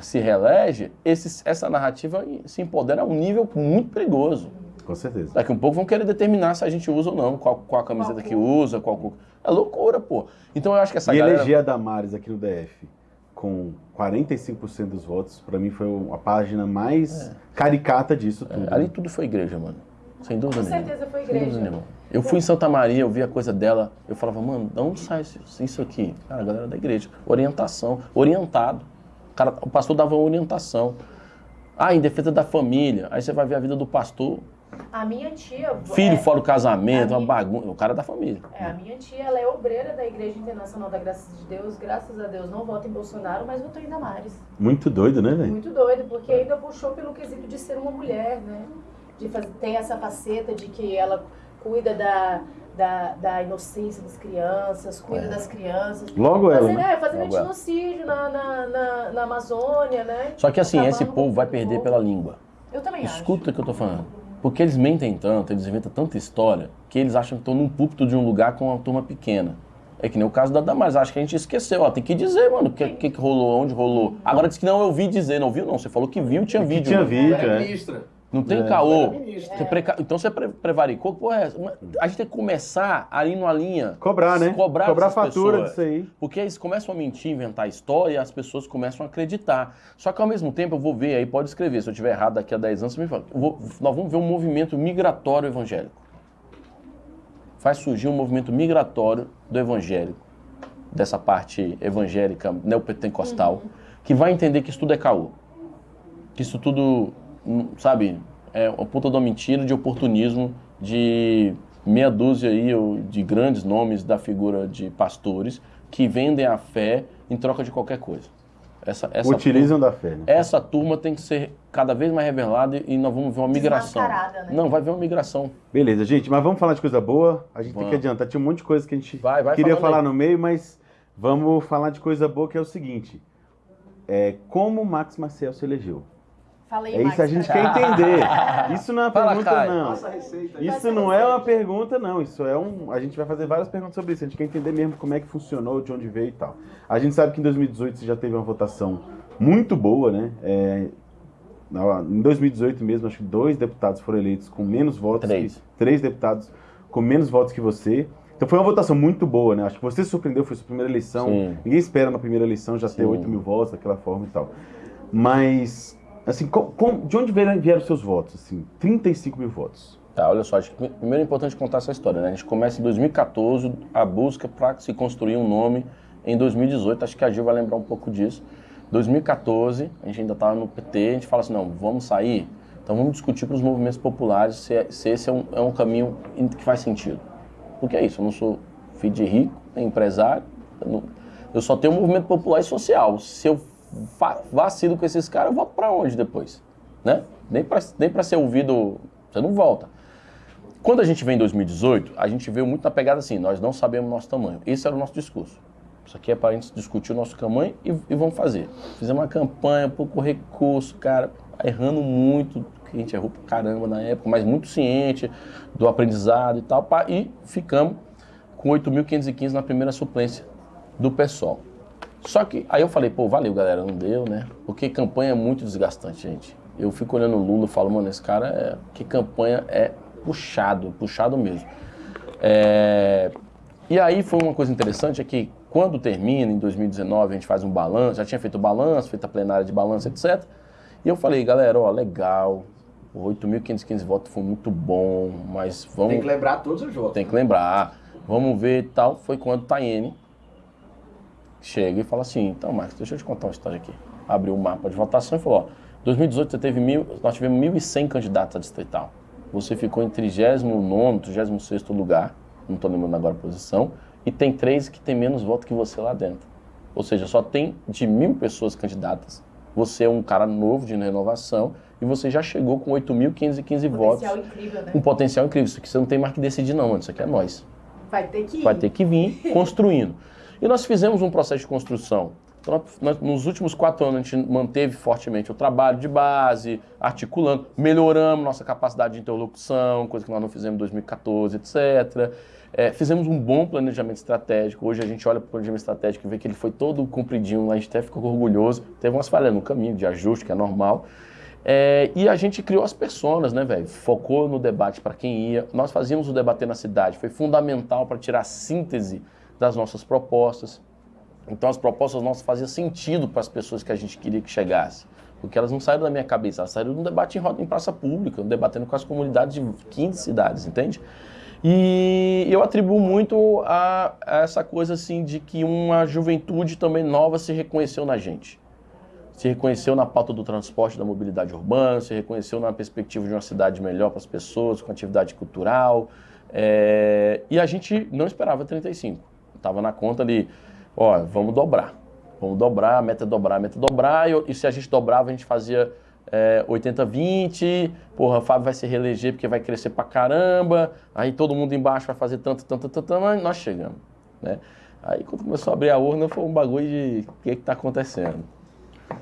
se reelege, esse, essa narrativa se empodera a um nível muito perigoso. Com certeza. Daqui a um pouco vão querer determinar se a gente usa ou não, qual, qual a camiseta Qual que usa, qual. É loucura, pô. Então eu acho que essa e galera... eleger a Damares aqui no DF com 45% dos votos, pra mim foi a página mais caricata disso tudo. É, ali tudo foi igreja, mano. Sem dúvida Com nenhuma. certeza foi Sem dúvida igreja. nenhuma. Eu fui em Santa Maria, eu vi a coisa dela, eu falava, mano, de onde sai isso, aqui? Cara, a galera da igreja. Orientação, orientado. O, cara, o pastor dava orientação. Ah, em defesa da família. Aí você vai ver a vida do pastor, A minha tia. filho é, fora do casamento, uma minha- bagunça. O cara é da família. É, a minha tia, ela é obreira da Igreja Internacional da Graça de Deus. Graças a Deus não vota em Bolsonaro, mas votou em Damares. Muito doido, né, velho? Muito doido, porque ainda puxou pelo quesito de ser uma mulher, né? De fazer, tem essa faceta de que ela cuida da, da, da inocência das crianças, cuida É. das crianças. Logo ela, Fazendo, né? é, fazendo Logo ela. genocídio na, na, na, na Amazônia, né? Só que assim, esse Acabando povo com vai o perder povo. pela língua. Eu também acho. Escuta o que eu tô falando. Porque eles mentem tanto, eles inventam tanta história, que eles acham que estão num púlpito de um lugar com uma turma pequena. É que nem o caso da Damares, acho que a gente esqueceu, ó, tem que dizer, mano, o que, que, que rolou, onde rolou. Agora disse que não, eu vi dizer, não viu não, você falou que viu, tinha Que vídeo. tinha mano. vídeo, é. Não tem É. caô. Ministra. Você preca- Então você pre prevaricou, porra, é a gente tem que começar ali numa linha. Cobrar, né? Cobrar, Cobrar fatura pessoas. disso aí. Porque eles começam a mentir, inventar história e as pessoas começam a acreditar. Só que ao mesmo tempo eu vou ver, aí pode escrever, se eu estiver errado daqui a 10 anos, você me fala. Vou- nós vamos ver um movimento migratório evangélico. Faz surgir um movimento migratório do evangélico, dessa parte evangélica neopentecostal, que vai entender que isso tudo é caô. Que isso tudo, sabe, é uma puta de uma mentira de oportunismo de meia dúzia aí ou de grandes nomes da figura de pastores que vendem a fé em troca de qualquer coisa. Essa, essa Utilizam da fé, né? essa turma tem que ser cada vez mais revelada e nós vamos ver uma migração. Né? Não, vai ver uma migração. Beleza, gente, mas vamos falar de coisa boa. A gente tem Vamos. que adiantar. Tinha um monte de coisa que a gente Vai, vai queria falar aí. no meio, mas vamos falar de coisa boa, que é o seguinte. É, como o Max Marcel se elegeu? Fala aí, É isso a gente quer entender. Isso não é uma Fala, pergunta, Caio. não. Nossa receita aí. Isso não é uma pergunta, não. Isso é um. A gente vai fazer várias perguntas sobre isso. A gente quer entender mesmo como é que funcionou, de onde veio e tal. A gente sabe que em 2018 você já teve uma votação muito boa, né? É, em 2018 mesmo, acho que dois deputados foram eleitos com menos votos. Três. Que, três deputados com menos votos que você. Então foi uma votação muito boa, né? Acho que você se surpreendeu, foi sua primeira eleição. Sim. Ninguém espera na primeira eleição já ter Sim. 8 mil votos daquela forma e tal. Mas, assim, com- com- de onde vieram, os seus votos? Assim, 35 mil votos. Tá, olha só, acho que primeiro é importante contar essa história, né? A gente começa em 2014 a busca para se construir um nome em 2018, acho que a Gil vai lembrar um pouco disso. 2014, a gente ainda estava no PT, a gente fala assim, não, vamos sair, então vamos discutir para os movimentos populares se, é- se esse é um, é um caminho in- que faz sentido. Porque é isso, eu não sou filho de rico, nem empresário, eu, não- eu só tenho um movimento popular e social. Se eu vacilo com esses caras, eu volto para onde depois? Né? Nem para nem pra ser ouvido, você não volta. Quando a gente vem em 2018, a gente veio muito na pegada assim, nós não sabemos nosso tamanho. Esse era o nosso discurso. Isso aqui é para a gente discutir o nosso tamanho e, e vamos fazer. Fizemos uma campanha, pouco recurso, cara, errando muito, que a gente errou pra caramba na época, mas muito ciente do aprendizado e tal, pá, e ficamos com 8.515 na primeira suplência do PSOL. Só que aí eu falei, pô, valeu galera, não deu, né? Porque campanha é muito desgastante, gente. Eu fico olhando o Lula e falo, mano, esse cara é. Que campanha é puxado, puxado mesmo. É, E aí foi uma coisa interessante, é que quando termina, em 2019, a gente faz um balanço, já tinha feito o balanço, feito a plenária de balanço, etc. E eu falei, galera, ó, legal, 8.515 votos foi muito bom, mas vamos... Tem que lembrar todos os votos. Tem que lembrar. Vamos ver e tal. Foi quando o Tayene chega e fala assim, então, Marcos, deixa eu te contar uma história aqui. Abriu o mapa de votação e falou, ó, 2018 você teve mil, nós tivemos 1.100 candidatos a distrital. Você ficou em 39º, 36º lugar, não estou lembrando agora a posição, e tem três que tem menos voto que você lá dentro. Ou seja, só tem de mil pessoas candidatas. Você é um cara novo de renovação e você já chegou com 8.515 votos. Potencial incrível, né? Um potencial incrível. Isso aqui você não tem mais que decidir, não, mano. Isso aqui é nós. Vai ter que ir. Vai ter que vir construindo. E nós fizemos um processo de construção. Então, nós, nos últimos quatro anos, a gente manteve fortemente o trabalho de base, articulando, melhoramos nossa capacidade de interlocução, coisa que nós não fizemos em 2014, etc. É, fizemos um bom planejamento estratégico. Hoje a gente olha para o planejamento estratégico e vê que ele foi todo cumpridinho, a gente até ficou orgulhoso. Teve umas falhas no caminho de ajuste, que é normal. É, e a gente criou as personas, né, velho? Focou no debate para quem ia. Nós fazíamos o debater na cidade, foi fundamental para tirar a síntese das nossas propostas. Então as propostas nossas faziam sentido para as pessoas que a gente queria que chegasse. Porque elas não saíram da minha cabeça, elas saíram de um debate em roda em praça pública, debatendo com as comunidades de 15 cidades, entende? E eu atribuo muito a, a essa coisa assim de que uma juventude também nova se reconheceu na gente. Se reconheceu na pauta do transporte da mobilidade urbana, se reconheceu na perspectiva de uma cidade melhor para as pessoas, com atividade cultural. É... E a gente não esperava 35. Estava na conta ali, ó, vamos dobrar. Vamos dobrar, a meta é dobrar, a meta é dobrar. E, e se a gente dobrava, a gente fazia é, 80-20. Porra, o Fábio vai se reeleger porque vai crescer pra caramba. Aí todo mundo embaixo vai fazer tanto, tanto, tanto, tanto. Mas nós chegamos, né? Aí quando começou a abrir a urna, foi um bagulho de o que está acontecendo.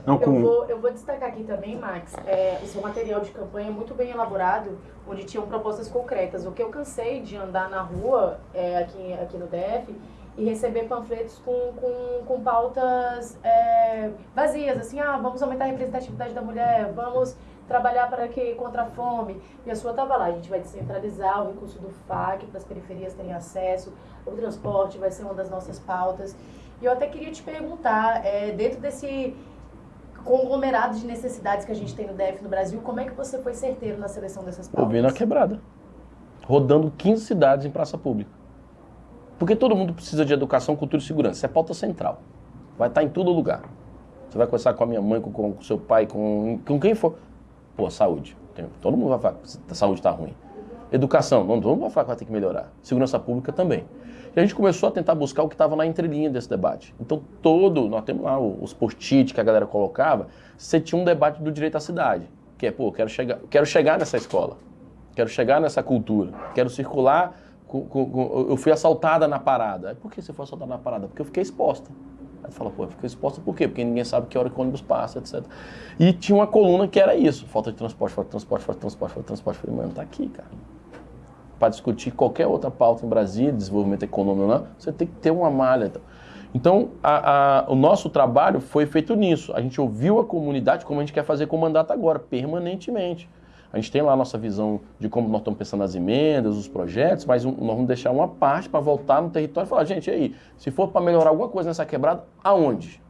Não, com... eu, vou, eu vou destacar aqui também, Max, é, o seu material de campanha é muito bem elaborado, onde tinham propostas concretas. O que eu cansei de andar na rua é, aqui, aqui no DF e receber panfletos com, com, com pautas é, vazias, assim, ah, vamos aumentar a representatividade da mulher, vamos trabalhar para que contra a fome. E a sua estava lá, a gente vai descentralizar o recurso do FAC para as periferias terem acesso, o transporte vai ser uma das nossas pautas. E eu até queria te perguntar, é, dentro desse conglomerado de necessidades que a gente tem no DF no Brasil, como é que você foi certeiro na seleção dessas pautas? Ouvindo a quebrada. Rodando 15 cidades em praça pública. Porque todo mundo precisa de educação, cultura e segurança. Isso é pauta central. Vai estar em todo lugar. Você vai conversar com a minha mãe, com, com o seu pai, com, com quem for. Pô, saúde. Todo mundo vai falar que a saúde está ruim. Educação, não, todo mundo vai falar que vai ter que melhorar. Segurança pública também. E a gente começou a tentar buscar o que estava na entrelinha desse debate. Então, todo, nós temos lá os post-it que a galera colocava, você tinha um debate do direito à cidade. Que é, pô, quero chegar, quero chegar nessa escola, quero chegar nessa cultura, quero circular com, com, com, eu fui assaltada na parada. Por que você foi assaltada na parada? Porque eu fiquei exposta. Aí fala, pô, fiquei exposta por quê? Porque ninguém sabe que hora que o ônibus passa, etc. E tinha uma coluna que era isso: falta de transporte, falta de transporte, falta de transporte, falta de transporte. Eu falei, mano, tá aqui, cara. Para discutir qualquer outra pauta em Brasília, desenvolvimento econômico, não, você tem que ter uma malha. Então, então a, a, o nosso trabalho foi feito nisso. A gente ouviu a comunidade, como a gente quer fazer com o mandato agora, permanentemente. A gente tem lá a nossa visão de como nós estamos pensando nas emendas, os projetos, mas nós vamos deixar uma parte para voltar no território e falar, gente, aí, se for para melhorar alguma coisa nessa quebrada, aonde?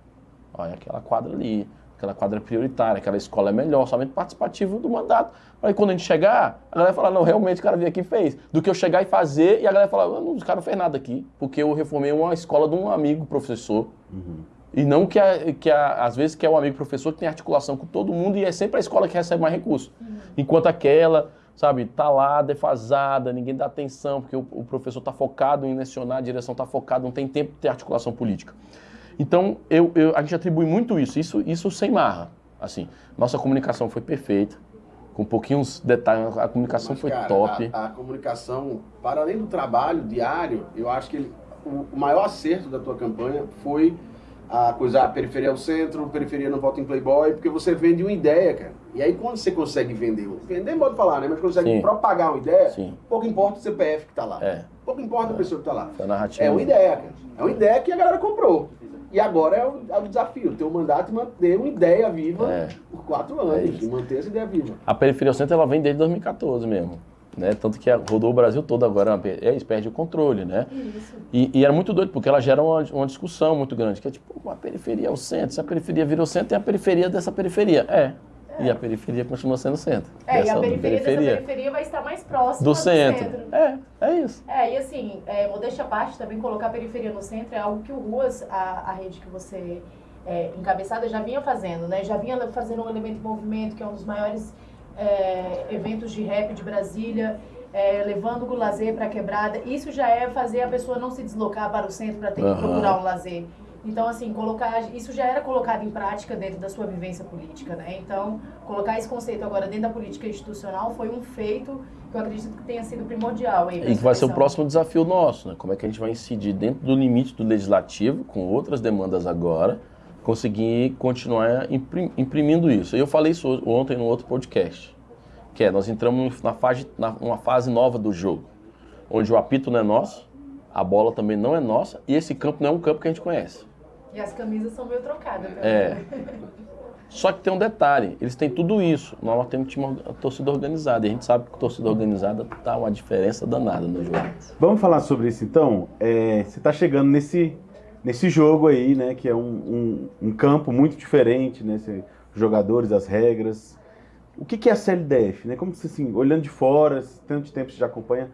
Olha, aquela quadra ali, aquela quadra prioritária, aquela escola é melhor, somente participativo do mandato. Aí quando a gente chegar, a galera fala, não, realmente o cara veio aqui e fez. Do que eu chegar e fazer, e a galera fala, não, o cara não fez nada aqui, porque eu reformei uma escola de um amigo professor. Uhum. E não que, a, que a, às vezes que é o amigo professor que tem articulação com todo mundo e é sempre a escola que recebe mais recursos. Uhum. Enquanto aquela, sabe, tá lá defasada, ninguém dá atenção, porque o, o professor está focado em lecionar, a direção está focada, não tem tempo de ter articulação política. Então, eu, eu, a gente atribui muito isso, isso, isso sem marra. Assim, nossa comunicação foi perfeita, com pouquinhos detalhes, a comunicação Mas, foi cara, top. A, a, comunicação, para além do trabalho diário, eu acho que ele, o, o maior acerto da tua campanha foi a coisa, a periferia é o centro, periferia não vota em Playboy, porque você vende uma ideia, cara. E aí quando você consegue vender, vender modo de falar, né? Mas consegue Sim. propagar uma ideia, Sim. pouco importa o CPF que tá lá. É. Pouco importa é. a pessoa que tá lá. É, é uma ideia, cara. É uma ideia que a galera comprou. E agora é o, é o desafio, ter um mandato e manter uma ideia viva é. por quatro anos, é e manter essa ideia viva. A periferia ao centro ela vem desde 2014 mesmo. Né? Tanto que rodou o Brasil todo agora, eles perdem o controle, né? E, e, era muito doido, porque ela gera uma, uma, discussão muito grande, que é tipo, a periferia é o centro, se a periferia virou centro, tem a periferia dessa periferia. É. é. E a periferia continua sendo centro. É, e a periferia, periferia periferia vai estar mais próxima do, do centro. centro. É, é isso. É, e assim, é, modéstia à parte, também colocar a periferia no centro é algo que o Ruas, a, a rede que você é, encabeçada, já vinha fazendo, né? Já vinha fazendo um elemento de movimento, que é um dos maiores é, eventos de rap de Brasília. é, levando o lazer para a quebrada, isso já é fazer a pessoa não se deslocar para o centro para ter que Aham. procurar um lazer. Então, assim, colocar isso já era colocado em prática dentro da sua vivência política, né? Então, colocar esse conceito agora dentro da política institucional foi um feito que eu acredito que tenha sido primordial. Aí, E que vai ser o próximo desafio nosso, né? Como é que a gente vai incidir dentro do limite do legislativo, com outras demandas agora, conseguir continuar imprim- imprimindo isso. E eu falei isso ontem no outro podcast, que é, nós entramos na fase, na, numa fase nova do jogo, onde o apito não é nosso, a bola também não é nossa, e esse campo não é um campo que a gente conhece. E as camisas são meio trocadas. É. Só que tem um detalhe, eles têm tudo isso. Nós temos time, orga- torcida organizada. E a gente sabe que torcida organizada tá uma diferença danada no jogo. Vamos falar sobre isso então? É, você está chegando nesse, nesse jogo aí, né? Que é um, um, um campo muito diferente, né? Jogadores, as regras. O que, que é a CLDF? Né? Como assim, olhando de fora, tanto tempo você já acompanha,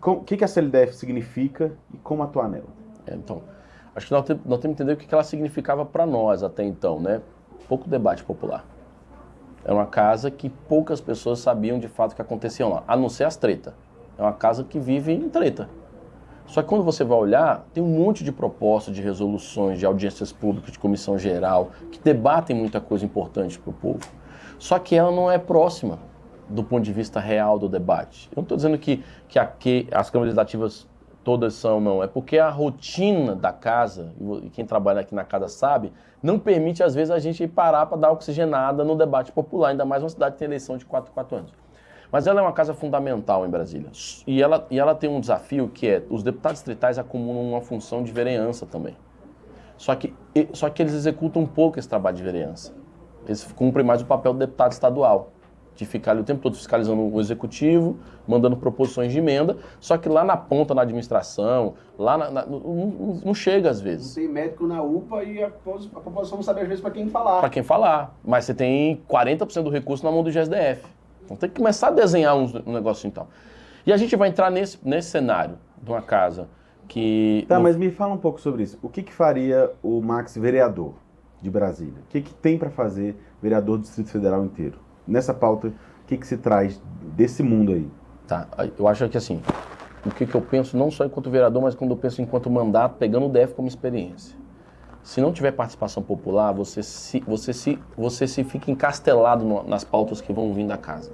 com- o que, que a CLDF significa e como atuar nela? É, então, acho que nós, tem- nós temos que entender o que que ela significava para nós até então, né? Pouco debate popular. Era uma casa que poucas pessoas sabiam de fato o que acontecia lá, a não ser as treta. É uma casa que vive em treta. Só que quando você vai olhar, tem um monte de propostas, de resoluções, de audiências públicas, de comissão geral, que debatem muita coisa importante para o povo. Só que ela não é próxima do ponto de vista real do debate. Eu não estou dizendo que, que, aqui, as câmaras legislativas todas são, não. É porque a rotina da casa, e quem trabalha aqui na casa sabe, não permite, às vezes, a gente parar para dar oxigenada no debate popular, ainda mais uma cidade que tem eleição de 4 4 anos. Mas ela é uma casa fundamental em Brasília. E ela, e ela tem um desafio que é, os deputados distritais acumulam uma função de vereança também. Só que, só que eles executam um pouco esse trabalho de vereança. Eles cumprem mais o papel do deputado estadual, de ficar ali o tempo todo fiscalizando o executivo, mandando proposições de emenda, só que lá na ponta, na administração, lá na- na- não, não- chega às vezes. Tem médico na UPA e a, a população não sabe às vezes para quem falar. Para quem falar. Mas você tem 40% do recurso na mão do GSDF. Então tem que começar a desenhar um negócio então. E a gente vai entrar nesse, nesse cenário de uma casa que. Tá, não- mas me fala um pouco sobre isso. O que, que faria o Max vereador de Brasília? O que, que tem para fazer vereador do Distrito Federal inteiro? Nessa pauta, o que, que se traz desse mundo aí? Tá, eu acho que assim, o que, que eu penso não só enquanto vereador, mas quando eu penso enquanto mandato, pegando o DF como experiência. Se não tiver participação popular, você se, você se, você se fica encastelado no- nas pautas que vão vir da casa.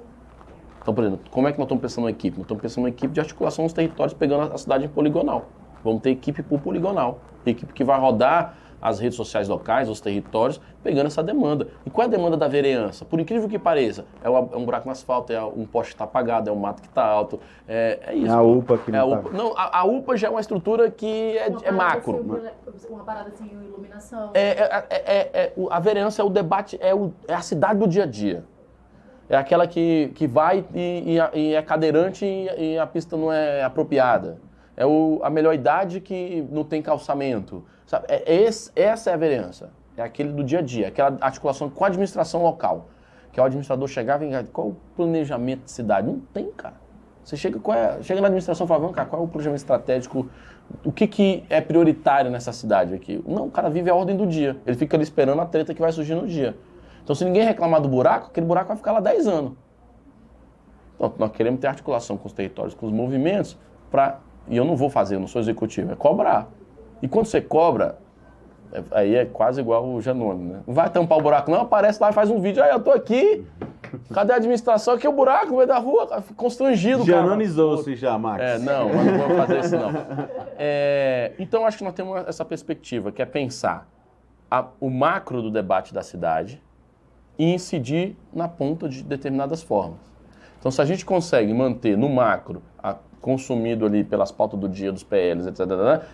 Então, por exemplo, como é que nós estamos pensando uma equipe? Nós estamos pensando uma equipe de articulação nos territórios, pegando a cidade em poligonal. Vamos ter equipe por poligonal. Equipe que vai rodar as redes sociais locais, os territórios, pegando essa demanda. E qual é a demanda da vereança? Por incrível que pareça, é é um buraco no asfalto, é um poste que está apagado, é um mato que está alto. É, é isso. É a UPA que É a não UPA. tá... Não, a, a UPA já é uma estrutura que é, Uma é parada macro. sem ilumina- Uma parada sem iluminação. É, é- é- é- é- a vereança é o debate, é, o- é a cidade do dia a dia. É aquela que, que vai e, e a- e é cadeirante e, e a pista não é apropriada. É o- a melhor idade que não tem calçamento. Sabe? É, é esse- essa é a vereança. É aquele do dia a dia, aquela articulação com a administração local. Que é o administrador chegar e qual o planejamento de cidade? Não tem, cara. Você chega, qual é- chega na administração e fala, "Vamos cá, qual é o planejamento estratégico? O que, que é prioritário nessa cidade aqui? Não, o cara vive a ordem do dia. Ele fica ali esperando a treta que vai surgir no dia. Então, se ninguém reclamar do buraco, aquele buraco vai ficar lá 10 anos. Então, nós queremos ter articulação com os territórios, com os movimentos, para. E eu não vou fazer, eu não sou executivo, é cobrar. E quando você cobra, é- aí é quase igual o Janone, né? Não vai tampar o buraco, não, aparece lá e faz um vídeo, aí eu tô aqui, cadê a administração? Aqui é o buraco no meio da rua, fica constrangido. Janonizou-se já, Max. É, não, mas não vamos fazer isso não. É, então acho que nós temos essa perspectiva, que é pensar a- o macro do debate da cidade e incidir na ponta de determinadas formas. Então se a gente consegue manter no macro a- consumido ali pelas pautas do dia dos PLs, etc,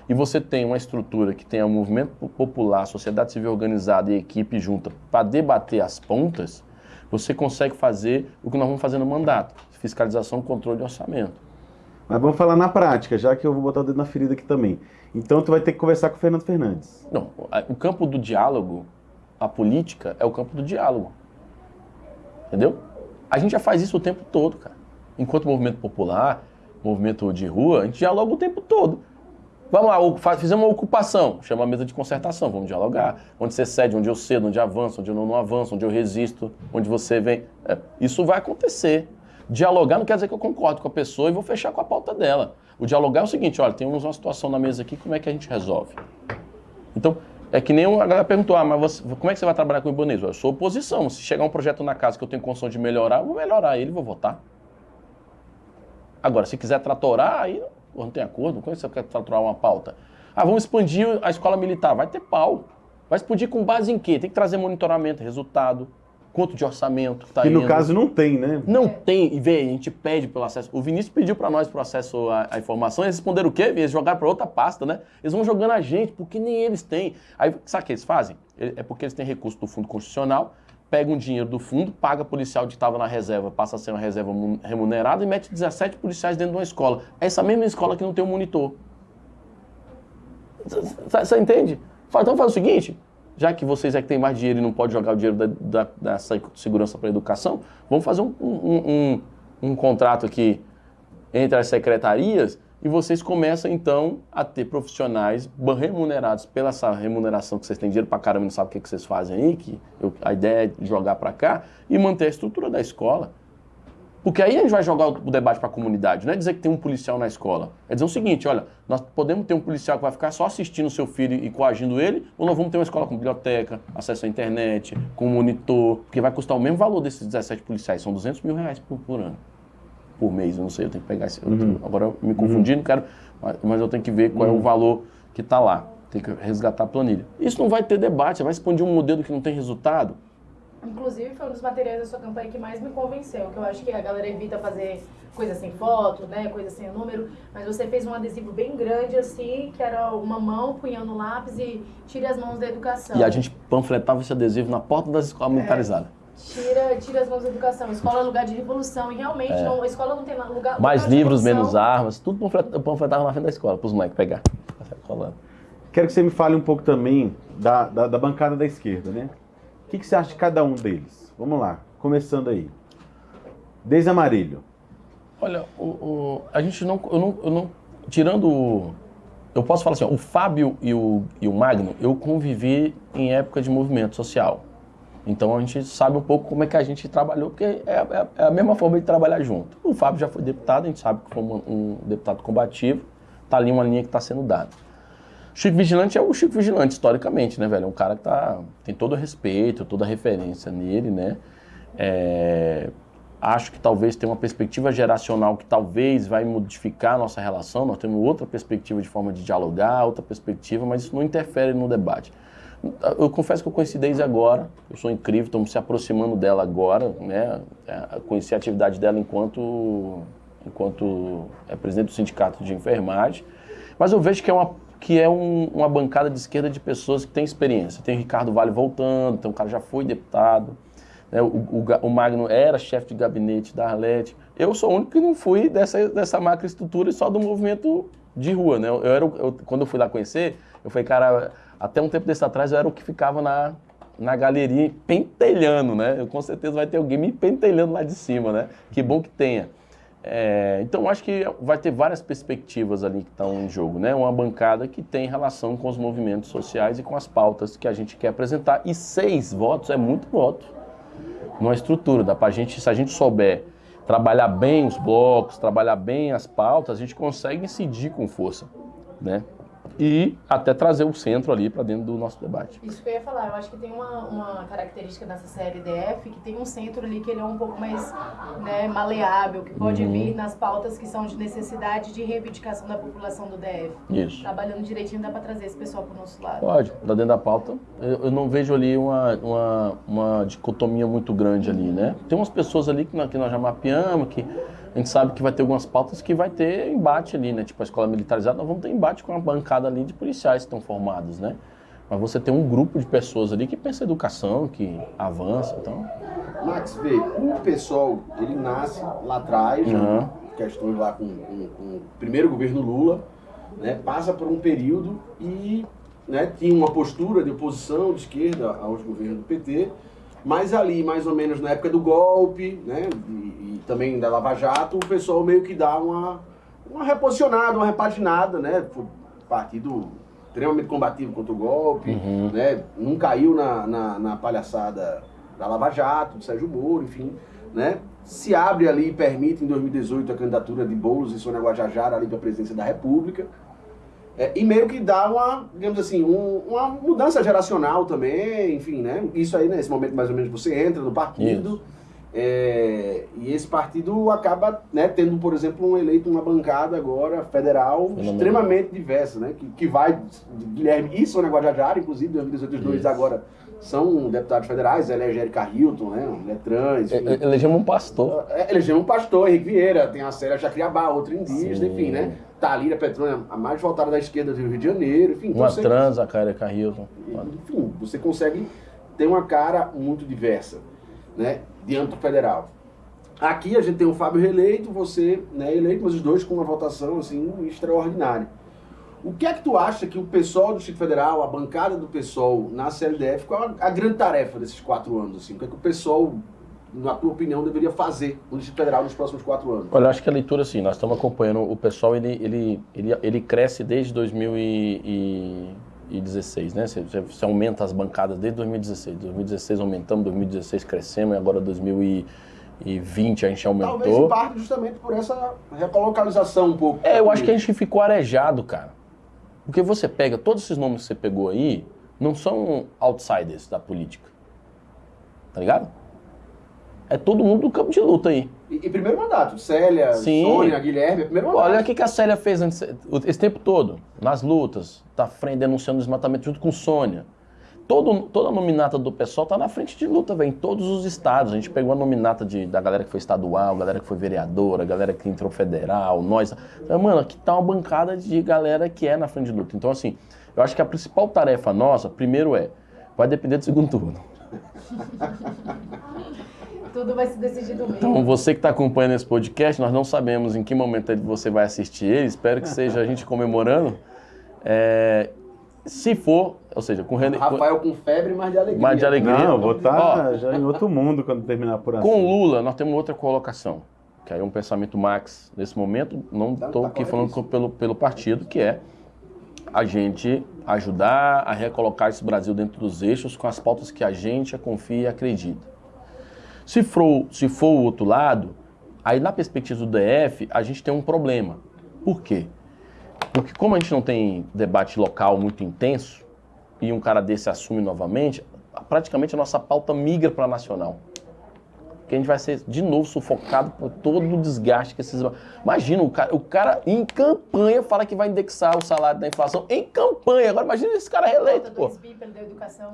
e você tem uma estrutura que tenha um movimento po- popular, sociedade civil organizada e equipe junta para debater as pontas, você consegue fazer o que nós vamos fazer no mandato, fiscalização, controle e orçamento. Mas vamos falar na prática, já que eu vou botar o dedo na ferida aqui também. Então tu vai ter que conversar com o Fernando Fernandes. Não, o campo do diálogo, a política é o campo do diálogo. Entendeu? A gente já faz isso o tempo todo, cara. Enquanto movimento popular, movimento de rua, a gente dialoga o tempo todo. Vamos lá, fizemos uma ocupação, chama a mesa de concertação, vamos dialogar. Onde você cede, onde eu cedo, onde avança, onde eu não avanço, onde eu resisto, onde você vem. É, isso vai acontecer. Dialogar não quer dizer que eu concordo com a pessoa e vou fechar com a pauta dela. O dialogar é o seguinte, olha, temos uma situação na mesa aqui, como é que a gente resolve? Então, é que nem a galera perguntou, ah, mas você, como é que você vai trabalhar com o Ibanez? Eu sou oposição. Se chegar um projeto na casa que eu tenho condição de melhorar, eu vou melhorar ele, vou votar. Agora, se quiser tratorar, aí não tem acordo. Como é que você quer tratorar uma pauta? Ah, vamos expandir a escola militar. Vai ter pau. Vai explodir com base em quê? Tem que trazer monitoramento, resultado, quanto de orçamento tá Que no caso não tem, né? Não tem, e vê, a gente pede pelo acesso. O Vinícius pediu para nós pro acesso à, à informação, eles responderam o quê? Eles jogaram para outra pasta, né? Eles vão jogando a gente, porque nem eles têm. Aí, sabe o que eles fazem? É porque eles têm recurso do Fundo Constitucional, pegam dinheiro do fundo, paga policial que estava na reserva, passa a ser uma reserva mu- remunerada e mete 17 policiais dentro de uma escola. É essa mesma escola que não tem um monitor. Você entende? Então faz o seguinte, já que vocês é que têm mais dinheiro e não pode jogar o dinheiro da, da, da se- segurança para a educação, vamos fazer um, um, um, um contrato aqui entre as secretarias e vocês começam então a ter profissionais remunerados pela essa remuneração que vocês têm dinheiro para caramba não sabem o que, que vocês fazem aí, que eu- a ideia é jogar para cá e manter a estrutura da escola. Porque aí a gente vai jogar o debate para a comunidade. Não é dizer que tem um policial na escola. É dizer o seguinte: olha, nós podemos ter um policial que vai ficar só assistindo o seu filho e coagindo ele, ou nós vamos ter uma escola com biblioteca, acesso à internet, com monitor, porque vai custar o mesmo valor desses 17 policiais. São 200 mil reais por, por ano. Por mês, eu não sei, eu tenho que pegar esse. tô- agora eu me confundi, não quero. Mas, mas eu tenho que ver qual é o valor que está lá. Tem que resgatar a planilha. Isso não vai ter debate, vai expandir um modelo que não tem resultado. Inclusive, foi um dos materiais da sua campanha que mais me convenceu, que eu acho que a galera evita fazer coisa sem foto, né, coisa sem número, mas você fez um adesivo bem grande assim, que era uma mão punhando lápis e tire as mãos da educação. E a gente panfletava esse adesivo na porta das escolas militarizadas. Tira, tira as mãos da educação. Escola é lugar de revolução. E realmente, não, a escola não tem lugar. Mais lugar livros, revolução. menos armas, tudo panfletava na frente da escola, para os moleques pegar. Quero que você me fale um pouco também da, da, da bancada da esquerda, né? O que, que você acha de cada um deles? Vamos lá, começando aí. Desde Amarilho. Olha, o, o- a gente não, eu não, eu não. Tirando. Eu posso falar assim, ó, o Fábio e o, e o Magno, eu convivi em época de movimento social. Então a gente sabe um pouco como é que a gente trabalhou, porque é, é- é a mesma forma de trabalhar junto. O Fábio já foi deputado, a gente sabe que foi um, um deputado combativo, tá ali uma linha que está sendo dada. Chico Vigilante é o Chico Vigilante, historicamente, né, velho? É um cara que tá, tem todo o respeito, toda a referência nele, né? É, acho que talvez tenha uma perspectiva geracional que talvez vai modificar a nossa relação. Nós temos outra perspectiva de forma de dialogar, outra perspectiva, mas isso não interfere no debate. Eu confesso que eu conheci desde agora, eu sou incrível, estamos se aproximando dela agora, né? É, Conheci a atividade dela enquanto, enquanto é presidente do sindicato de enfermagem, mas eu vejo que é uma, que é um- uma bancada de esquerda de pessoas que têm experiência. Tem o Ricardo Vale voltando, então o cara já foi deputado, né? o, o, o Magno era chefe de gabinete da Arlete. Eu sou o único que não fui dessa, dessa macroestrutura e só do movimento de rua, né? Eu era, o- eu- quando eu fui lá conhecer, eu falei, cara, até um tempo desse atrás eu era o que ficava na, na galeria pentelhando, né? Eu, com certeza vai ter alguém me pentelhando lá de cima, né? Que bom que tenha. É, então acho que vai ter várias perspectivas ali que estão em jogo, né? Uma bancada que tem relação com os movimentos sociais e com as pautas que a gente quer apresentar. E seis votos é muito voto numa estrutura. Dá pra gente, se a gente souber trabalhar bem os blocos, trabalhar bem as pautas, a gente consegue incidir com força, né? E até trazer o centro ali para dentro do nosso debate. Isso que eu ia falar, eu acho que tem uma, uma característica nessa série DF que tem um centro ali que ele é um pouco mais né, maleável, que pode Uhum. vir nas pautas que são de necessidade de reivindicação da população do DF. Isso. Trabalhando direitinho dá pra trazer esse pessoal pro nosso lado. Pode, tá dentro da pauta. Eu, eu não vejo ali uma, uma, uma dicotomia muito grande ali, né? Tem umas pessoas ali que nós, que nós já mapeamos, que a gente sabe que vai ter algumas pautas que vai ter embate ali, né? Tipo a escola militarizada, nós vamos ter embate com uma bancada ali de policiais que estão formados, né? Mas você tem um grupo de pessoas ali que pensa em educação, que avança, então... Max, vê, o pessoal, ele nasce lá atrás, Uhum. questões lá com, com- com o primeiro governo Lula, né, passa por um período e né, tinha uma postura de oposição de esquerda aos governos do PT, mas ali, mais ou menos na época do golpe, né, e, e também da Lava Jato, o pessoal meio que dá uma, uma reposicionada, uma repaginada, né, foi um partido extremamente combativo contra o golpe, Uhum. né, não caiu na, na, na palhaçada da Lava Jato, do Sérgio Moro, enfim. né? Se abre ali e permite em 2018 a candidatura de Boulos e Sônia Guajajara ali para a presidência da República. É, e meio que dá uma, digamos assim, um, uma mudança geracional também, enfim, né? Isso aí, nesse momento mais ou menos, você entra no partido. É, e esse partido acaba né, tendo, por exemplo, um eleito uma bancada agora federal Fenomenal. extremamente diversa, né? Que, que vai Guilherme e Sônia Guajajara, inclusive, 2018 os dois Isso. agora são deputados federais, é Angélica Hilton, né? Ele é trans, enfim. Elegemos um pastor. É, Elegemos um pastor, Henrique Vieira, tem a Célia Jacriabá, outra indígena, Sim. enfim, né? Talíria Petrônia, a mais voltada da esquerda do Rio de Janeiro, enfim. então Uma você- trans, a cara Carrilton. enfim, você consegue ter uma cara muito diversa, né, de âmbito federal. Aqui a gente tem o Fábio reeleito, você né, eleito, mas os dois com uma votação assim extraordinária. O que é que tu acha que o PSOL do Distrito Federal, a bancada do PSOL na CLDF, qual a, a grande tarefa desses quatro anos? Assim? O que é que o PSOL, na tua opinião, deveria fazer no Distrito Federal nos próximos quatro anos? Olha, eu acho que a leitura, assim, nós estamos acompanhando o pessoal, ele, ele, ele, ele cresce desde 2016, né? Você, você- aumenta as bancadas desde 2016. 2016 aumentamos, 2016 crescemos, e agora 2020 a gente Talvez em aumentou. parte justamente por essa recolocalização um pouco. É, eu acho que a gente ficou arejado, cara. Porque você pega, todos esses nomes que você pegou aí, não são outsiders da política. Tá ligado? É todo mundo do campo de luta aí. E, e primeiro mandato, Célia, Sim. Sônia, Guilherme, é primeiro mandato. Olha o que que a Célia fez antes, esse tempo todo, nas lutas, tá frente denunciando o desmatamento junto com Sônia. Todo, toda a nominata do pessoal tá na frente de luta, velho, em todos os estados. A gente pegou a nominata de, da galera que foi estadual, galera que foi vereadora, galera que entrou federal, nós. Mano, aqui tá uma bancada de galera que é na frente de luta. Então, assim, eu acho que a principal tarefa nossa, primeiro é, vai depender do segundo turno. Tudo vai se decidir no meio. Então, você que está acompanhando esse podcast, nós não sabemos em que momento você vai assistir ele, espero que seja a gente comemorando. É, se for, ou seja, com, rene- Rafael com febre, mas de alegria. Mas de alegria. Não, eu vou estar Ó. já em outro mundo quando terminar a apuração. com Lula, nós temos outra colocação, que aí é um pensamento max nesse momento, não Tá- estou tá aqui falando pelo, pelo partido, que é a gente ajudar a recolocar esse Brasil dentro dos eixos com as pautas que a gente confia e acredita. Se for, se for o outro lado, aí na perspectiva do DF, a gente tem um problema. Por quê? Porque como a gente não tem debate local muito intenso, e um cara desse assume novamente, praticamente a nossa pauta migra para nacional. Porque a gente vai ser de novo sufocado por todo o desgaste que esses. Imagina, o cara, o cara em campanha fala que vai indexar o salário da inflação. Em campanha. Agora imagina esse cara reeleito, pô.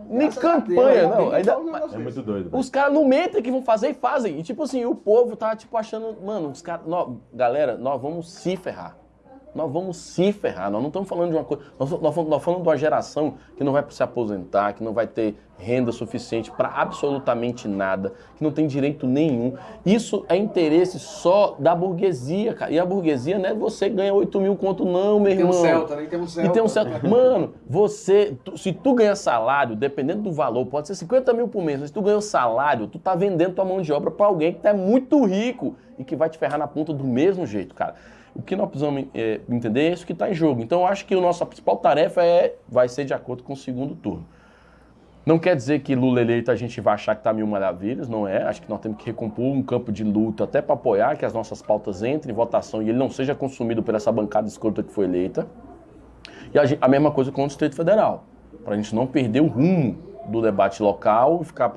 Nem campanha, não. Ainda, É muito doido. os caras não mentem que vão fazer e fazem. E tipo assim, o povo tá tipo achando, mano, os caras, galera, nós vamos se ferrar. Nós vamos se ferrar. Nós não estamos falando de uma coisa, nós, nós falando de uma geração que não vai se aposentar, que não vai ter renda suficiente para absolutamente nada, que não tem direito nenhum. Isso é interesse só da burguesia, cara. E a burguesia não é você ganha 8 mil conto, não, meu Tem irmão. um Celta, né? Tem um Celta. E tem um certo. Mano, você. tu- se tu ganha salário, dependendo do valor, pode ser 50 mil por mês, mas se tu ganha o salário, tu tá vendendo tua mão de obra pra alguém que tá muito rico e que vai te ferrar na ponta do mesmo jeito, cara. O que nós precisamos é, entender é isso que tá em jogo. Então eu acho que a nossa principal tarefa é, vai ser de acordo com o segundo turno. Não quer dizer que Lula eleito a gente vai achar que tá mil maravilhas, não é. Acho que nós temos que recompor um campo de luta até para apoiar que as nossas pautas entrem em votação e ele não seja consumido por essa bancada escrota que foi eleita. E a, gen- a mesma coisa com o Distrito Federal, para a gente não perder o rumo do debate local e ficar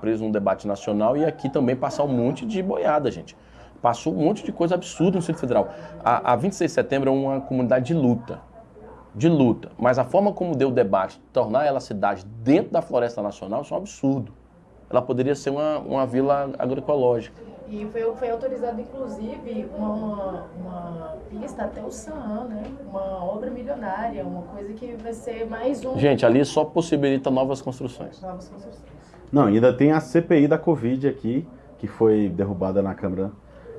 preso num debate nacional e aqui também passar um monte de boiada, gente. Passou um monte de coisa absurda no Distrito Federal. A, a 26 de setembro é uma comunidade de luta, de luta. Mas a forma como deu o debate, tornar ela cidade dentro da Floresta Nacional, isso é um absurdo. Ela poderia ser uma, uma vila agroecológica. E foi, foi autorizado, inclusive, uma, uma pista até o Saam, né? Uma obra milionária, uma coisa que vai ser mais um. Gente, ali só possibilita novas construções. Novas construções. Não, ainda tem a CPI da Covid aqui, que foi derrubada na Câmara,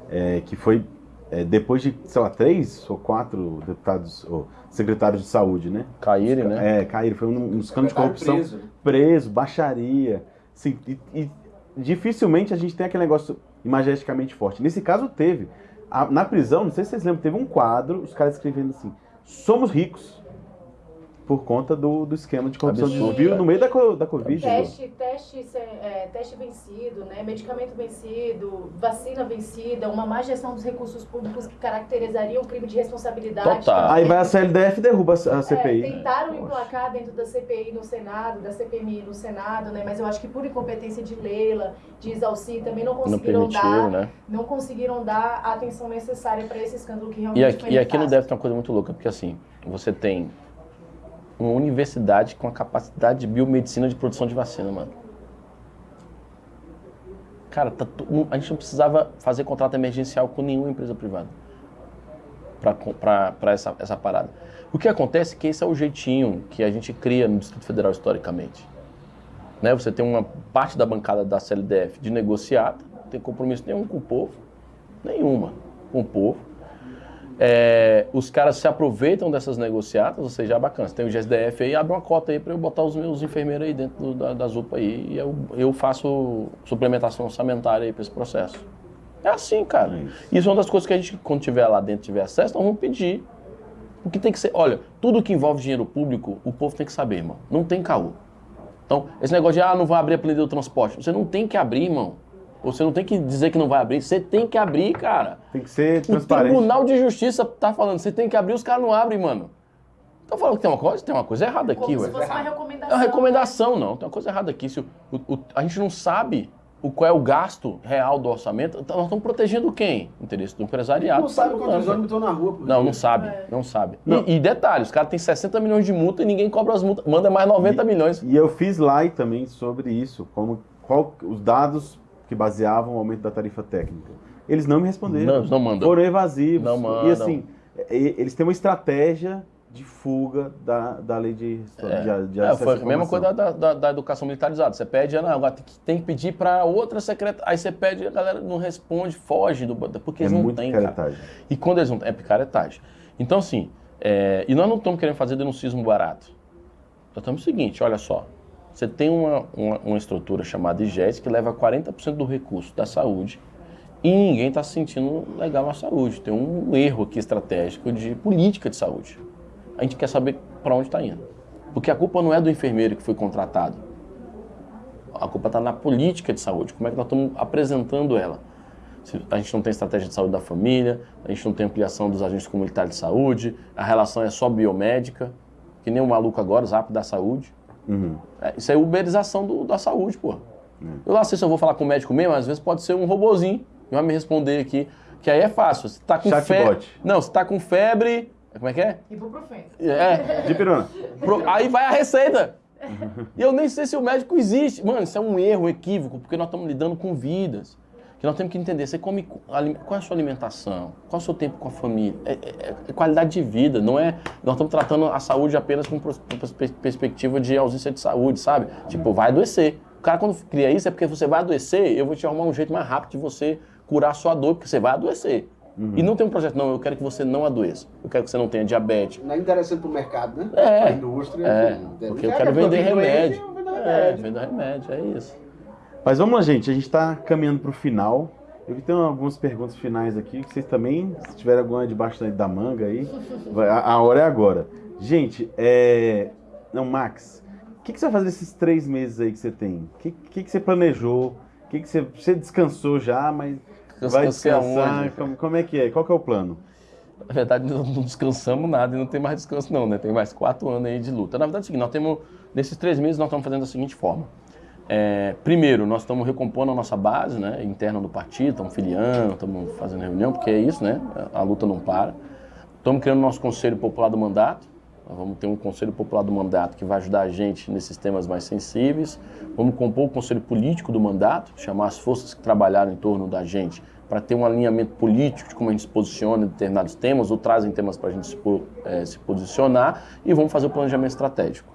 é, que foi é, depois de, sei lá, três ou quatro deputados, ou secretários de saúde, né? Caírem, né? É, caíram, foi um, um escândalo de corrupção. preso. Preso, baixaria. Assim, e, e dificilmente a gente tem aquele negócio imagesticamente forte. Nesse caso teve. A- na prisão, não sei se vocês lembram, teve um quadro, os caras escrevendo assim, somos ricos. Por conta do, do esquema de corrupção de desvio cara. no meio da, da Covid. né? Teste, teste, se- é, teste vencido, né? medicamento vencido, vacina vencida, uma má gestão dos recursos públicos que caracterizaria um crime de responsabilidade. Total. Aí vai a CLDF e derruba a a É, CPI. tentaram emplacar dentro da CPI no Senado, da CPMI no Senado, né? Mas eu acho que por incompetência de Leila, de Isalci, também não Não conseguiram permitiram, dar, né? não conseguiram dar a atenção necessária para esse escândalo que realmente E foi aqui, e aqui nefasto. DEF tem uma coisa muito louca, porque assim, você tem uma universidade com a capacidade de biomedicina de produção de vacina, mano. Cara, tá a gente não precisava fazer contrato emergencial com nenhuma empresa privada para essa, essa parada. O que acontece é que esse é o jeitinho que a gente cria no Distrito Federal historicamente. Né? Você tem uma parte da bancada da CLDF de negociata, não tem compromisso nenhum com o povo, nenhuma com o povo. É, os caras se aproveitam dessas negociatas, ou seja, é bacana. Você tem o GSDF aí, abre uma cota aí para eu botar os meus enfermeiros aí dentro do- da, das UPA aí e eu, eu faço suplementação orçamentária aí para esse processo. É assim, cara. É isso. Isso é uma das coisas que a gente, quando tiver lá dentro, tiver acesso, nós vamos pedir. Porque tem que ser. Olha, tudo que envolve dinheiro público, o povo tem que saber, irmão. Não tem caô. Então, esse negócio de, ah, não vou abrir a planilha do transporte. Você não tem que abrir, irmão. Você não tem que dizer que não vai abrir. Você tem que abrir, cara. Tem que ser O transparente. Tribunal de Justiça tá falando, você tem que abrir, os caras não abrem, mano. Então falando que tem uma coisa, tem uma coisa errada aqui, Como ué. se fosse uma É recomendação. uma recomendação, não. Tem uma coisa errada aqui. Se o- o- o- a gente não sabe o qual é o gasto real do orçamento, então nós estamos protegendo quem? O interesse do empresariado. Não sabe Tá quantos ônibus estão na rua. por Não, não sabe, É. não sabe. Não. E, e detalhe, os caras têm 60 milhões de multa e ninguém cobra as multas, manda mais 90 milhões. E eu fiz live também sobre isso, como qual, os dados que baseavam o aumento da tarifa técnica. Eles não me responderam. Não, não mandam. Foram evasivos. Não E mandam. assim, e- eles têm uma estratégia de fuga da, da lei de, de, de É, foi a mesma coisa da, da- da educação militarizada. Você pede, ah, não, agora tem que, pedir para outra secretária. Aí você pede, a galera não responde, foge, do, porque É eles não têm, cara. picaretagem. E quando eles não é picaretagem. Então, assim, é, e nós não estamos querendo fazer denuncismo barato. Nós estamos o seguinte, olha só. Você tem uma, uma, uma estrutura chamada IGES que leva 40% do recurso da saúde e ninguém está se sentindo legal na saúde. Tem um erro aqui estratégico de política de saúde. A gente quer saber para onde está indo. Porque a culpa não é do enfermeiro que foi contratado. A culpa está na política de saúde. Como é que nós estamos apresentando ela? A gente não tem estratégia de saúde da família, a gente não tem ampliação dos agentes comunitários de saúde, a relação é só biomédica, que nem o maluco agora, Zap da Saúde. Uhum. É, isso é uberização do- da saúde, pô. Eu lá sei se eu vou falar com o médico mesmo, às vezes pode ser um robozinho que vai me responder aqui, que aí é fácil. Você tá com febre. Chatbot. Não, você tá com febre. Como é que é? Ibuprofeno. É. De pirona. Pro- Aí vai a receita. E eu nem sei se o médico existe. Mano, isso é um erro, um equívoco, porque nós estamos lidando com vidas. Que nós temos que entender. Você come. Qual é a sua alimentação? Qual é o seu tempo com a família? É, é- é qualidade de vida, não é. Nós estamos tratando a saúde apenas com perspectiva de ausência de saúde, sabe? Tipo, vai adoecer. O cara, quando cria isso, é porque você vai adoecer, eu vou te arrumar um jeito mais rápido de você curar a sua dor, porque você vai adoecer. E não tem um projeto, não, eu quero que você não adoeça. Eu quero que você não tenha diabetes, Não é interessante pro mercado, né? É. Pra indústria. é, enfim. porque eu quero que vender doente, remédio. eu vendo É, remédio. vender remédio, é isso. Mas vamos lá, gente. A gente está caminhando para o final. Eu tem algumas perguntas finais aqui, que vocês também, se tiver alguma debaixo da manga aí, a, a hora é agora. Gente, é... Não, Max, o que, que você vai fazer esses três meses aí que você tem? O que, que, que você planejou? O que, você... Você descansou já, mas vai descansar? Como, como é que é? Qual que é o plano? Na verdade, não descansamos nada e não tem mais descanso não, né? Tem mais quatro anos aí de luta. Na verdade é o seguinte, nós temos, nesses três meses nós estamos fazendo da seguinte forma. É, primeiro, nós estamos recompondo a nossa base né, interna do partido, estamos filiando, estamos fazendo reunião, porque é isso, né? A luta não para. Estamos criando nosso Conselho Popular do Mandato. Nós vamos ter um Conselho Popular do Mandato que vai ajudar a gente nesses temas mais sensíveis. Vamos compor o Conselho Político do Mandato, chamar as forças que trabalharam em torno da gente para ter um alinhamento político de como a gente se posiciona em determinados temas ou trazem temas para a gente se, eh, se posicionar e vamos fazer o planejamento estratégico.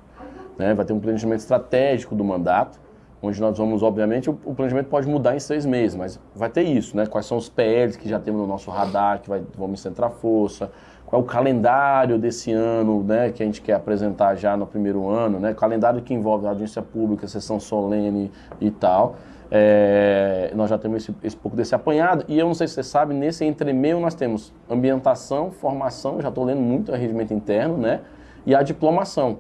né? Vai ter um planejamento estratégico do mandato, onde nós vamos, obviamente, o, o planejamento pode mudar em seis meses, mas vai ter isso, né? Quais são os PLs que já temos no nosso radar, que vai, vamos centrar força, qual é o calendário desse ano, né, que a gente quer apresentar já no primeiro ano, né? Calendário que envolve audiência pública, sessão solene e tal. É, nós já temos esse, esse pouco desse apanhado. E eu não sei se você sabe, nesse entremeio nós temos ambientação, formação, já estou lendo muito a regimento interno, né? e a diplomação.